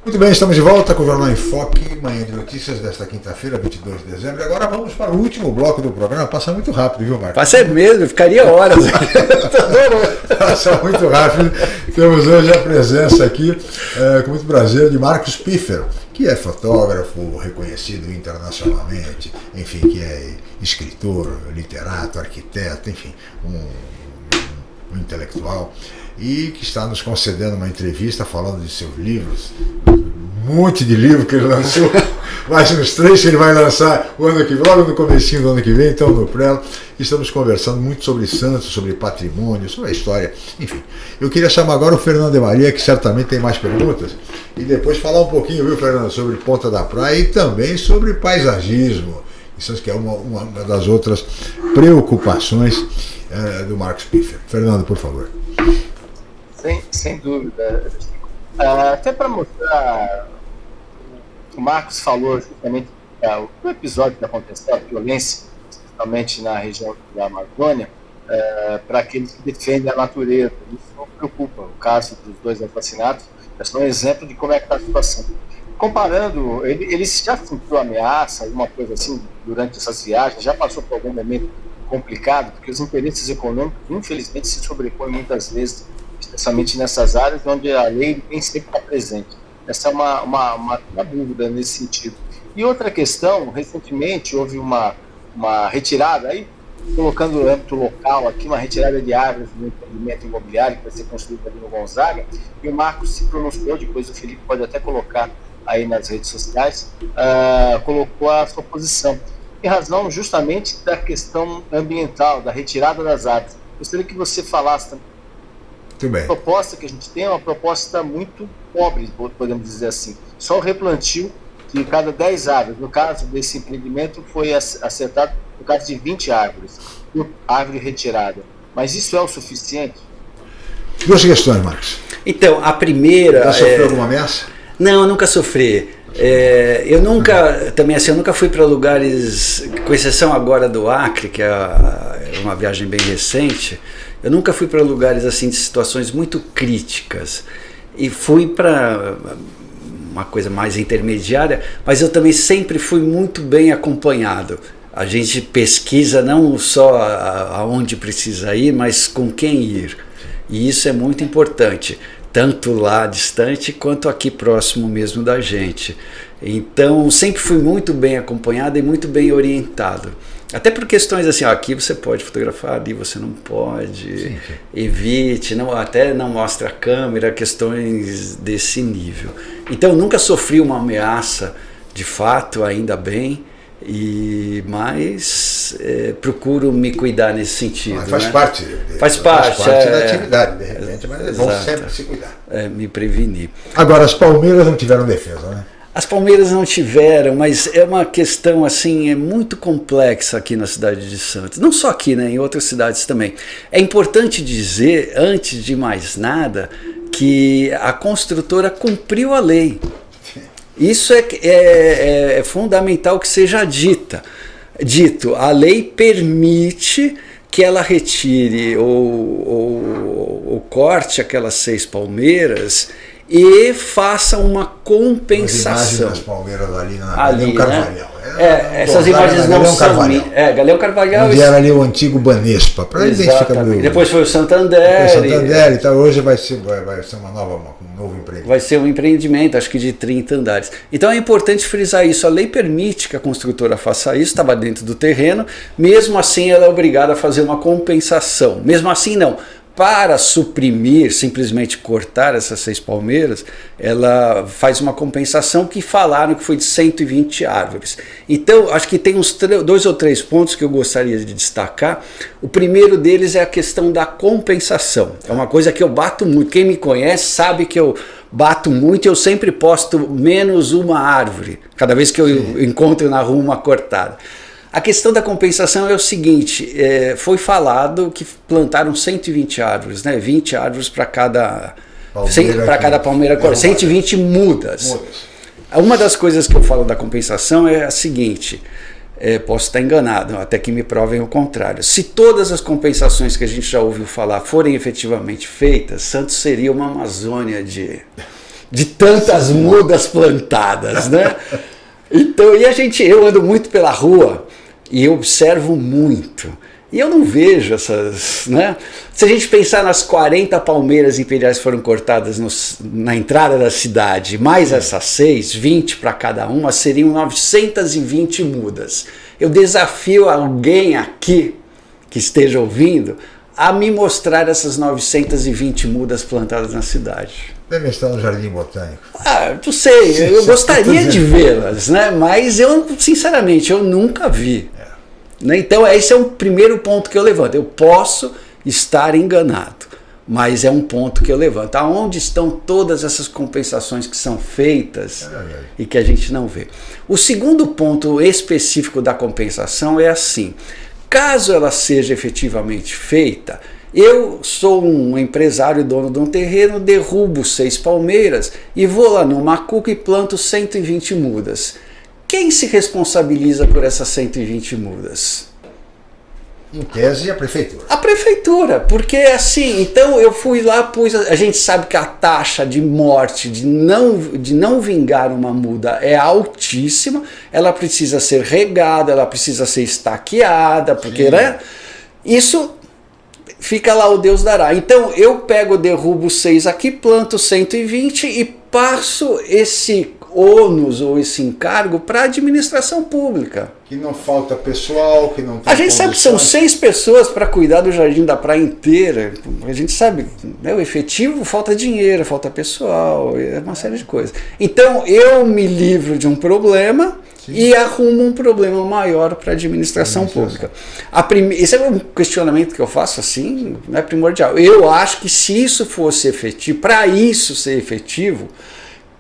Muito bem, estamos de volta com o Jornal em Foque, manhã de notícias desta quinta-feira, 22 de dezembro. Agora vamos para o último bloco do programa. Passa muito rápido, viu, Marcos? Passa mesmo, ficaria horas. Passa muito rápido. Temos hoje a presença aqui, é, com muito prazer, de Marcos Piffer, que é fotógrafo reconhecido internacionalmente, enfim, que é escritor, literato, arquiteto, enfim, um, um intelectual e que está nos concedendo uma entrevista falando de seus livros, monte de livro que ele lançou, mais uns três que ele vai lançar o ano que vem, logo no comecinho do ano que vem, então no Prelo. Estamos conversando muito sobre Santos, sobre patrimônio, sobre a história, enfim. Eu queria chamar agora o Fernando de Maria, que certamente tem mais perguntas, e depois falar um pouquinho, viu, Fernando, sobre Ponta da Praia e também sobre paisagismo. Isso que é uma, uma das outras preocupações é, do Marcos Piffer. Fernando, por favor. Sem, sem dúvida. Uh, até para mostrar, o Marcos falou justamente uh, o episódio que aconteceu, a violência, principalmente na região da Amazônia, uh, para aqueles que defendem a natureza. Isso não preocupa. O caso dos dois assassinatos é só um exemplo de como é que está a situação. Comparando, ele, ele já sentiu ameaça, alguma coisa assim, durante essas viagens, já passou por algum momento complicado, porque os interesses econômicos, infelizmente, se sobrepõem muitas vezes especialmente nessas áreas onde a lei nem sempre está presente. Essa é uma, uma, uma, uma, dúvida nesse sentido. E outra questão, recentemente houve uma, uma retirada, aí colocando no âmbito local aqui, uma retirada de árvores do empreendimento imobiliário que vai ser construído ali no Gonzaga, e o Marcos se pronunciou, depois o Felipe pode até colocar aí nas redes sociais, uh, colocou a sua posição. Em razão justamente da questão ambiental, da retirada das árvores. Gostaria que você falasse também. Muito bem. A proposta que a gente tem é uma proposta muito pobre, podemos dizer assim. Só o replantio de cada 10 árvores. No caso desse empreendimento, foi acertado no caso de 20 árvores, árvore retirada. Mas isso é o suficiente? Duas questões, Marcos. Então, a primeira. Já sofreu é... alguma ameaça? Não, eu nunca sofri. É, eu nunca, também assim, eu nunca fui para lugares, com exceção agora do Acre, que é, é uma viagem bem recente, eu nunca fui para lugares assim de situações muito críticas. E fui para uma coisa mais intermediária, mas eu também sempre fui muito bem acompanhado. A gente pesquisa não só aonde precisa ir, mas com quem ir. E isso é muito importante tanto lá distante quanto aqui próximo mesmo da gente. Então sempre fui muito bem acompanhado e muito bem orientado. Até por questões assim, ó, aqui você pode fotografar, ali você não pode, sim, sim. evite, não, até não mostra a câmera, questões desse nível. Então nunca sofri uma ameaça, de fato, ainda bem, e mas é, procuro me cuidar nesse sentido. Mas faz né? parte. Faz parte, faz parte é, da atividade, de repente, mas é bom sempre se cuidar. É, me prevenir. Agora, as Palmeiras não tiveram defesa, né? As Palmeiras não tiveram, mas é uma questão assim, é muito complexa aqui na cidade de Santos. Não só aqui, né, em outras cidades também. É importante dizer, antes de mais nada, que a construtora cumpriu a lei. Isso é, é, é, fundamental que seja dita. Dito, a lei permite que ela retire ou, ou, ou corte aquelas seis palmeiras e faça uma compensação. As palmeiras ali na ali, né? É, é essas imagens não são Carvalhal. É, Galeão Carvalhal. Onde era ali o antigo Banespa, para identificar o Depois foi o Santander. Depois Santander e tal. Hoje vai ser, vai, vai ser uma nova, um novo empreendimento. Vai ser um empreendimento, acho que de 30 andares. Então é importante frisar isso. A lei permite que a construtora faça isso, estava dentro do terreno. Mesmo assim, ela é obrigada a fazer uma compensação. Mesmo assim, não para suprimir, simplesmente cortar essas seis palmeiras, ela faz uma compensação que falaram que foi de 120 árvores. Então, acho que tem uns dois ou três pontos que eu gostaria de destacar. O primeiro deles é a questão da compensação. É uma coisa que eu bato muito. Quem me conhece sabe que eu bato muito e eu sempre posto menos uma árvore, cada vez que eu Sim. encontro na rua uma cortada. A questão da compensação é o seguinte: é, foi falado que plantaram 120 árvores, né? 20 árvores para cada para cada palmeira, é 120 mudas. mudas. Uma das coisas que eu falo da compensação é a seguinte: é, posso estar enganado, até que me provem o contrário. Se todas as compensações que a gente já ouviu falar forem efetivamente feitas, Santos seria uma Amazônia de, de tantas mudas plantadas, né? Então, e a gente, eu ando muito pela rua e observo muito. E eu não vejo essas. Né? Se a gente pensar nas 40 palmeiras imperiais que foram cortadas no, na entrada da cidade, mais essas seis, 20 para cada uma, seriam 920 mudas. Eu desafio alguém aqui que esteja ouvindo a me mostrar essas 920 mudas plantadas na cidade. Deve estar no Jardim Botânico. Ah, não sei, eu gostaria de vê-las, né? mas eu, sinceramente, eu nunca vi. Né? Então, esse é o primeiro ponto que eu levanto. Eu posso estar enganado, mas é um ponto que eu levanto. Aonde estão todas essas compensações que são feitas é e que a gente não vê? O segundo ponto específico da compensação é assim: caso ela seja efetivamente feita, eu sou um empresário dono de um terreno, derrubo seis palmeiras e vou lá no Macuco e planto 120 mudas. Quem se responsabiliza por essas 120 mudas? Em tese, a prefeitura. A prefeitura, porque assim, então eu fui lá, pus. A gente sabe que a taxa de morte, de não, de não vingar uma muda é altíssima, ela precisa ser regada, ela precisa ser estaqueada, porque, Sim. né? Isso fica lá o Deus dará. Então eu pego, derrubo 6 aqui, planto 120 e passo esse ônus ou esse encargo para a administração pública. Que não falta pessoal, que não tem A gente sabe que são seis pessoas para cuidar do jardim da praia inteira. A gente sabe, né, o efetivo falta dinheiro, falta pessoal, é uma série de coisas. Então eu me livro de um problema Sim. e arrumo um problema maior para a administração pública. A prime... Esse é um questionamento que eu faço assim, é primordial. Eu acho que se isso fosse efetivo, para isso ser efetivo,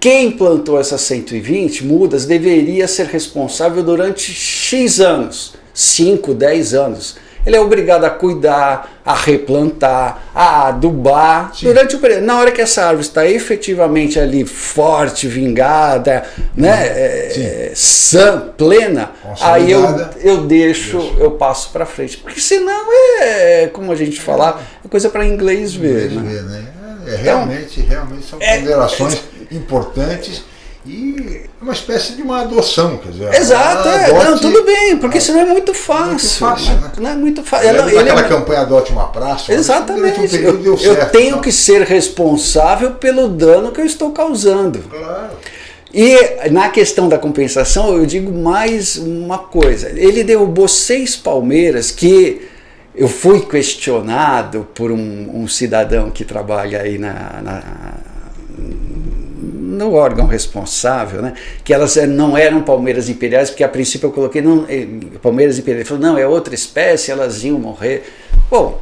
quem plantou essas 120 mudas deveria ser responsável durante X anos, 5, 10 anos. Ele é obrigado a cuidar, a replantar, a adubar Sim. durante o período. Na hora que essa árvore está efetivamente ali forte, vingada, né, é, sã, plena, aí eu, eu deixo, Deixa. eu passo para frente. Porque senão é, como a gente falar, é coisa para inglês ver. Inglês né? ver né? É, realmente, então, realmente são é, ponderações importantes e uma espécie de uma adoção, quer dizer. Exato, é, não, tudo bem, porque senão é muito fácil. Muito fácil, né? Não é muito fácil. Ela, aquela é... campanha Adote uma Praça. Exatamente. Um eu, certo, tenho então. que ser responsável pelo dano que eu estou causando. Claro. E na questão da compensação, eu digo mais uma coisa. Ele derrubou seis palmeiras que eu fui questionado por um, um cidadão que trabalha aí na, na no órgão responsável, né, que elas eh, não eram palmeiras imperiais, porque a princípio eu coloquei não, eh, palmeiras imperiais. Ele falou, não, é outra espécie, elas iam morrer. Bom,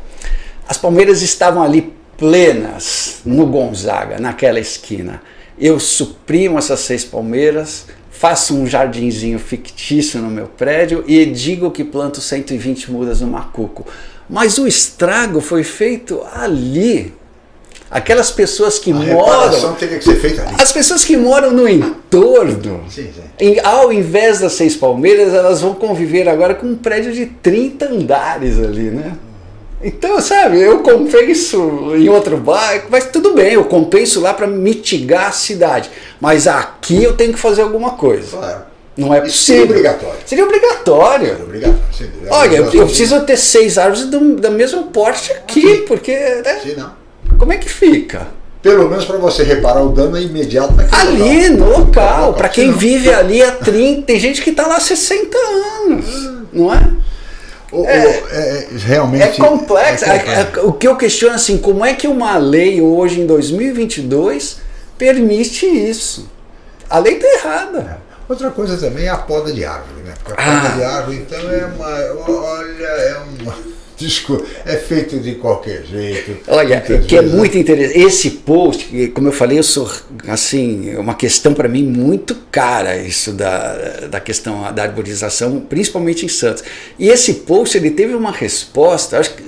as palmeiras estavam ali plenas no Gonzaga, naquela esquina. Eu suprimo essas seis palmeiras, faço um jardinzinho fictício no meu prédio e digo que planto 120 mudas no macuco. Mas o estrago foi feito ali, aquelas pessoas que a moram. teria que ser feita ali. As pessoas que moram no entorno, sim, sim. Em, ao invés das seis palmeiras, elas vão conviver agora com um prédio de 30 andares ali, né? Então, sabe, eu compenso em outro bairro, mas tudo bem, eu compenso lá para mitigar a cidade. Mas aqui eu tenho que fazer alguma coisa. Claro. Não é Isso possível. Seria obrigatório. Seria obrigatório. Seria obrigatório. Olha, eu, eu preciso ter seis árvores do, da mesma porte aqui, aqui. porque. Né? Sim, não. Como é que fica? Pelo menos para você reparar o dano é imediato naquele Ali, local. no local. Para quem vive ali há 30, tem gente que está lá há 60 anos, não é? O, é, o, é, realmente é complexo. É complexo. O que eu questiono assim, como é que uma lei hoje em 2022 permite isso? A lei está errada. É. Outra coisa também é a poda de árvore, né? Porque a poda ah. de árvore, então, é uma. Olha, é uma Desculpa, é feito de qualquer jeito. Olha, que é muito interessante. Esse post, como eu falei, eu sou assim, é uma questão para mim muito cara isso da, da questão da arborização, principalmente em Santos. E esse post ele teve uma resposta, acho que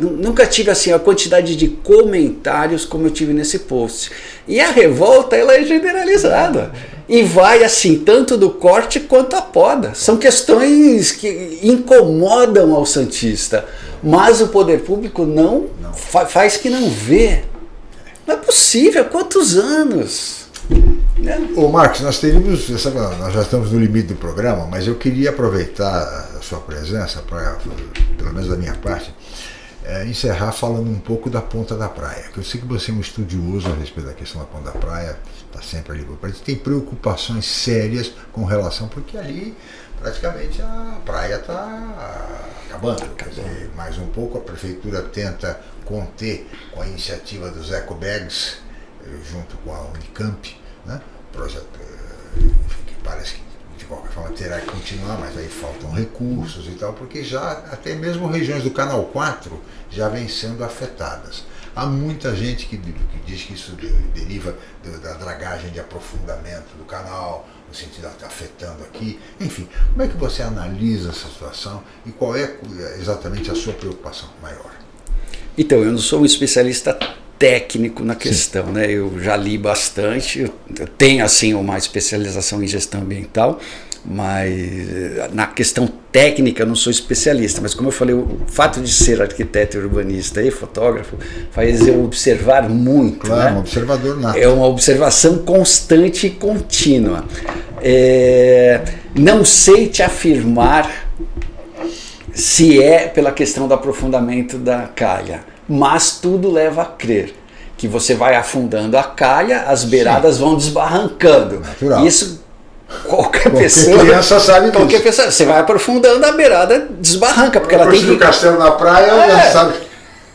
nunca tive assim a quantidade de comentários como eu tive nesse post. E a revolta ela é generalizada e vai assim tanto do corte quanto a poda. São questões que incomodam ao santista, mas o poder público não, não. Fa faz que não vê. Não é possível. Quantos anos? Né? Ô Marcos, nós teríamos, nós já estamos no limite do programa, mas eu queria aproveitar a sua presença para, pelo menos da minha parte, é, encerrar falando um pouco da ponta da praia. Eu sei que você é um estudioso a respeito da questão da ponta da praia, está sempre ali por perto, tem preocupações sérias com relação, porque ali praticamente a praia está acabando. Quer dizer, mais um pouco a prefeitura tenta conter com a iniciativa dos ecobags, eh, junto com a Unicamp, né? projeto eh, que parece que de qualquer forma terá que continuar, mas aí faltam recursos e tal, porque já até mesmo regiões do Canal 4 já vêm sendo afetadas. Há muita gente que, que diz que isso deriva da dragagem de aprofundamento do canal, no sentido de estar afetando aqui. Enfim, como é que você analisa essa situação e qual é exatamente a sua preocupação maior? Então, eu não sou um especialista técnico na questão, Sim. né? Eu já li bastante, eu tenho assim uma especialização em gestão ambiental, mas eh, na questão técnica eu não sou especialista, mas como eu falei, o fato de ser arquiteto urbanista e fotógrafo faz eu observar muito. Claro, né? um observador nato. É uma observação constante e contínua. É, não sei te afirmar se é pela questão do aprofundamento da calha mas tudo leva a crer. que você vai afundando a calha, as beiradas Sim. vão desbarrancando. Natural. Isso qualquer, qualquer pessoa. criança sabe disso. Qualquer pessoa. Você vai aprofundando a beirada, desbarranca, porque ela tem que. o castelo na praia, é. sabe.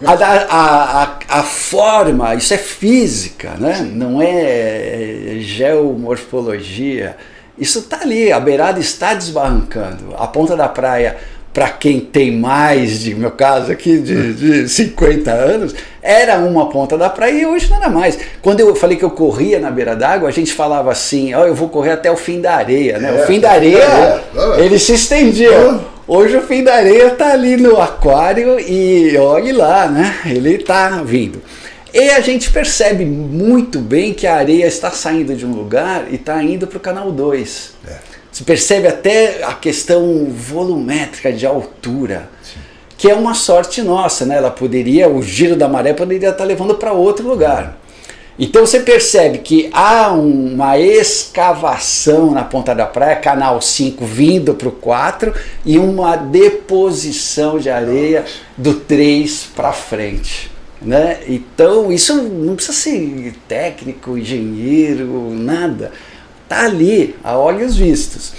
A, a, a, a, forma, isso é física, né? não é geomorfologia. Isso está ali, a beirada está desbarrancando. A ponta da praia para quem tem mais, de meu caso aqui, de, de 50 anos, era uma ponta da praia e hoje não era mais. Quando eu falei que eu corria na beira d'água, a gente falava assim, ó, oh, eu vou correr até o fim da areia, né? É, o fim da areia, é, ele se estendia. Hoje o fim da areia está ali no aquário e olhe lá, né? Ele está vindo. E a gente percebe muito bem que a areia está saindo de um lugar e está indo para o canal 2. É. Você percebe até a questão volumétrica de altura, Sim. que é uma sorte nossa, né? Ela poderia, o giro da maré poderia estar levando para outro lugar. Então você percebe que há uma escavação na ponta da praia, canal 5 vindo para o 4 e uma deposição de areia do 3 para frente. Né? Então isso não precisa ser técnico, engenheiro, nada Está ali, a olhos vistos.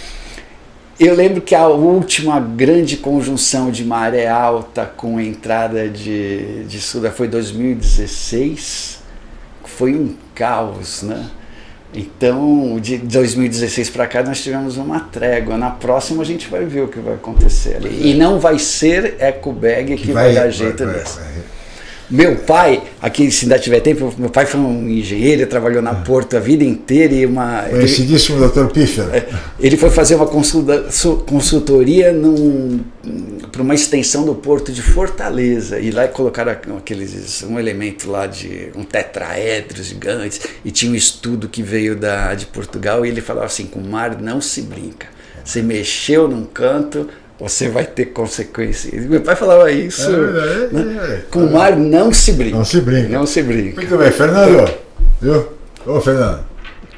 Eu lembro que a última grande conjunção de maré alta com entrada de, de Suda foi 2016. Foi um caos, né? Então, de 2016 para cá, nós tivemos uma trégua. Na próxima, a gente vai ver o que vai acontecer ali. E não vai ser Eco Bag que, que vai, vai, dar jeito vai, nisso. Vai, meu pai, aqui se ainda tiver tempo, meu pai foi um engenheiro, trabalhou na Porto a vida inteira e uma... Conhecidíssimo doutor Piffer. É, ele foi fazer uma consultoria para uma extensão do Porto de Fortaleza e lá colocaram aqueles, um elemento lá de um tetraedro gigante e tinha um estudo que veio da, de Portugal e ele falava assim, com o mar não se brinca. Você mexeu num canto, você vai ter consequências. Meu pai falava isso. É né? é, Com o mar não se brinca. Não se brinca. Não se brinca. Muito bem, Fernando. Viu? Ô, Fernando,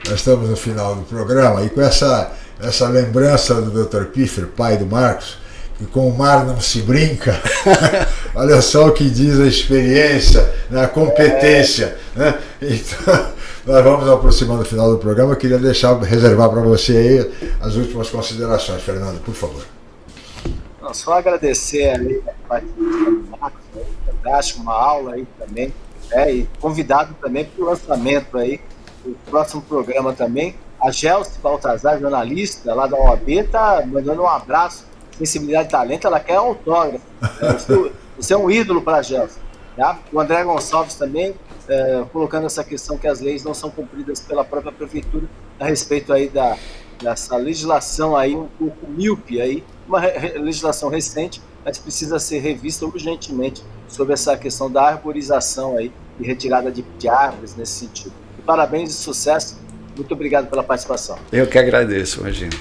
nós estamos no final do programa e com essa, essa lembrança do Dr. Piffer, pai do Marcos, que com o mar não se brinca. Olha só o que diz a experiência, né, a competência. Né? Então, nós vamos aproximando do final do programa. Eu queria deixar, reservar para você aí as últimas considerações, Fernando, por favor. Não, só agradecer aí a participação fantástico, uma aula aí também, né, e convidado também para o lançamento aí, do próximo programa também. A Gelsi Baltazar, jornalista lá da OAB, está mandando um abraço, sensibilidade e talento, ela quer autógrafo. Né, você é um ídolo para a Gelsi. Tá? O André Gonçalves também, é, colocando essa questão que as leis não são cumpridas pela própria prefeitura a respeito aí da, dessa legislação aí um pouco míope aí uma legislação recente, mas precisa ser revista urgentemente sobre essa questão da arborização aí e retirada de, de árvores nesse sentido. E parabéns e sucesso. Muito obrigado pela participação. Eu que agradeço, imagino.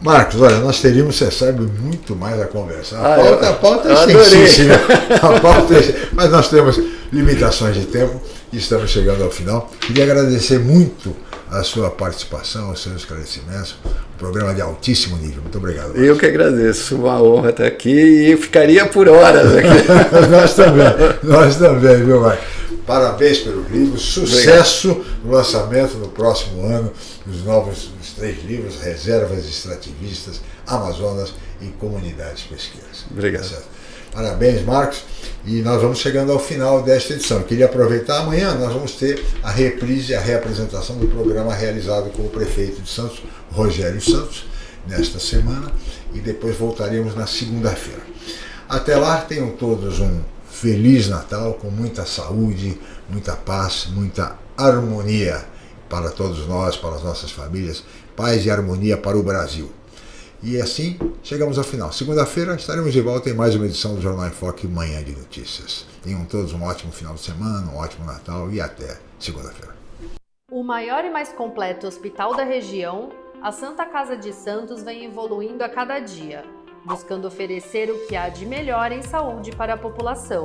Marcos, olha, nós teríamos, você sabe, muito mais a conversar. A ah, pauta, eu, a pauta é extensíssima. A pauta é, mas nós temos limitações de tempo e estamos chegando ao final. Queria agradecer muito a sua participação, os seus esclarecimentos. Um programa de altíssimo nível. Muito obrigado. Eu que agradeço. Uma honra estar aqui e ficaria por horas aqui. nós também. Nós também, viu, Marcos? Parabéns pelo livro, sucesso obrigado. no lançamento no próximo ano dos novos dos três livros, Reservas Extrativistas, Amazonas e Comunidades Pesqueiras. Obrigado. Tá Parabéns, Marcos. E nós vamos chegando ao final desta edição. Eu queria aproveitar, amanhã nós vamos ter a reprise, a reapresentação do programa realizado com o prefeito de Santos, Rogério Santos, nesta semana, e depois voltaremos na segunda-feira. Até lá, tenham todos um feliz Natal, com muita saúde, muita paz, muita harmonia para todos nós, para as nossas famílias, paz e harmonia para o Brasil. E assim chegamos ao final. Segunda-feira estaremos de volta em mais uma edição do Jornal em Foque Manhã de Notícias. Tenham todos um ótimo final de semana, um ótimo Natal e até segunda-feira. O maior e mais completo hospital da região, a Santa Casa de Santos vem evoluindo a cada dia, buscando oferecer o que há de melhor em saúde para a população.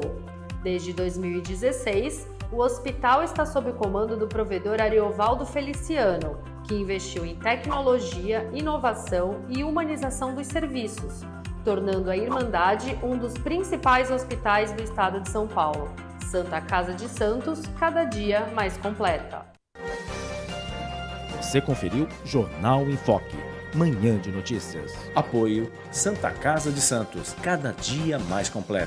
Desde 2016, o hospital está sob o comando do provedor Ariovaldo Feliciano, que investiu em tecnologia, inovação e humanização dos serviços, tornando a Irmandade um dos principais hospitais do estado de São Paulo. Santa Casa de Santos, cada dia mais completa. Você conferiu Jornal em Foque. Manhã de notícias. Apoio Santa Casa de Santos, cada dia mais completo.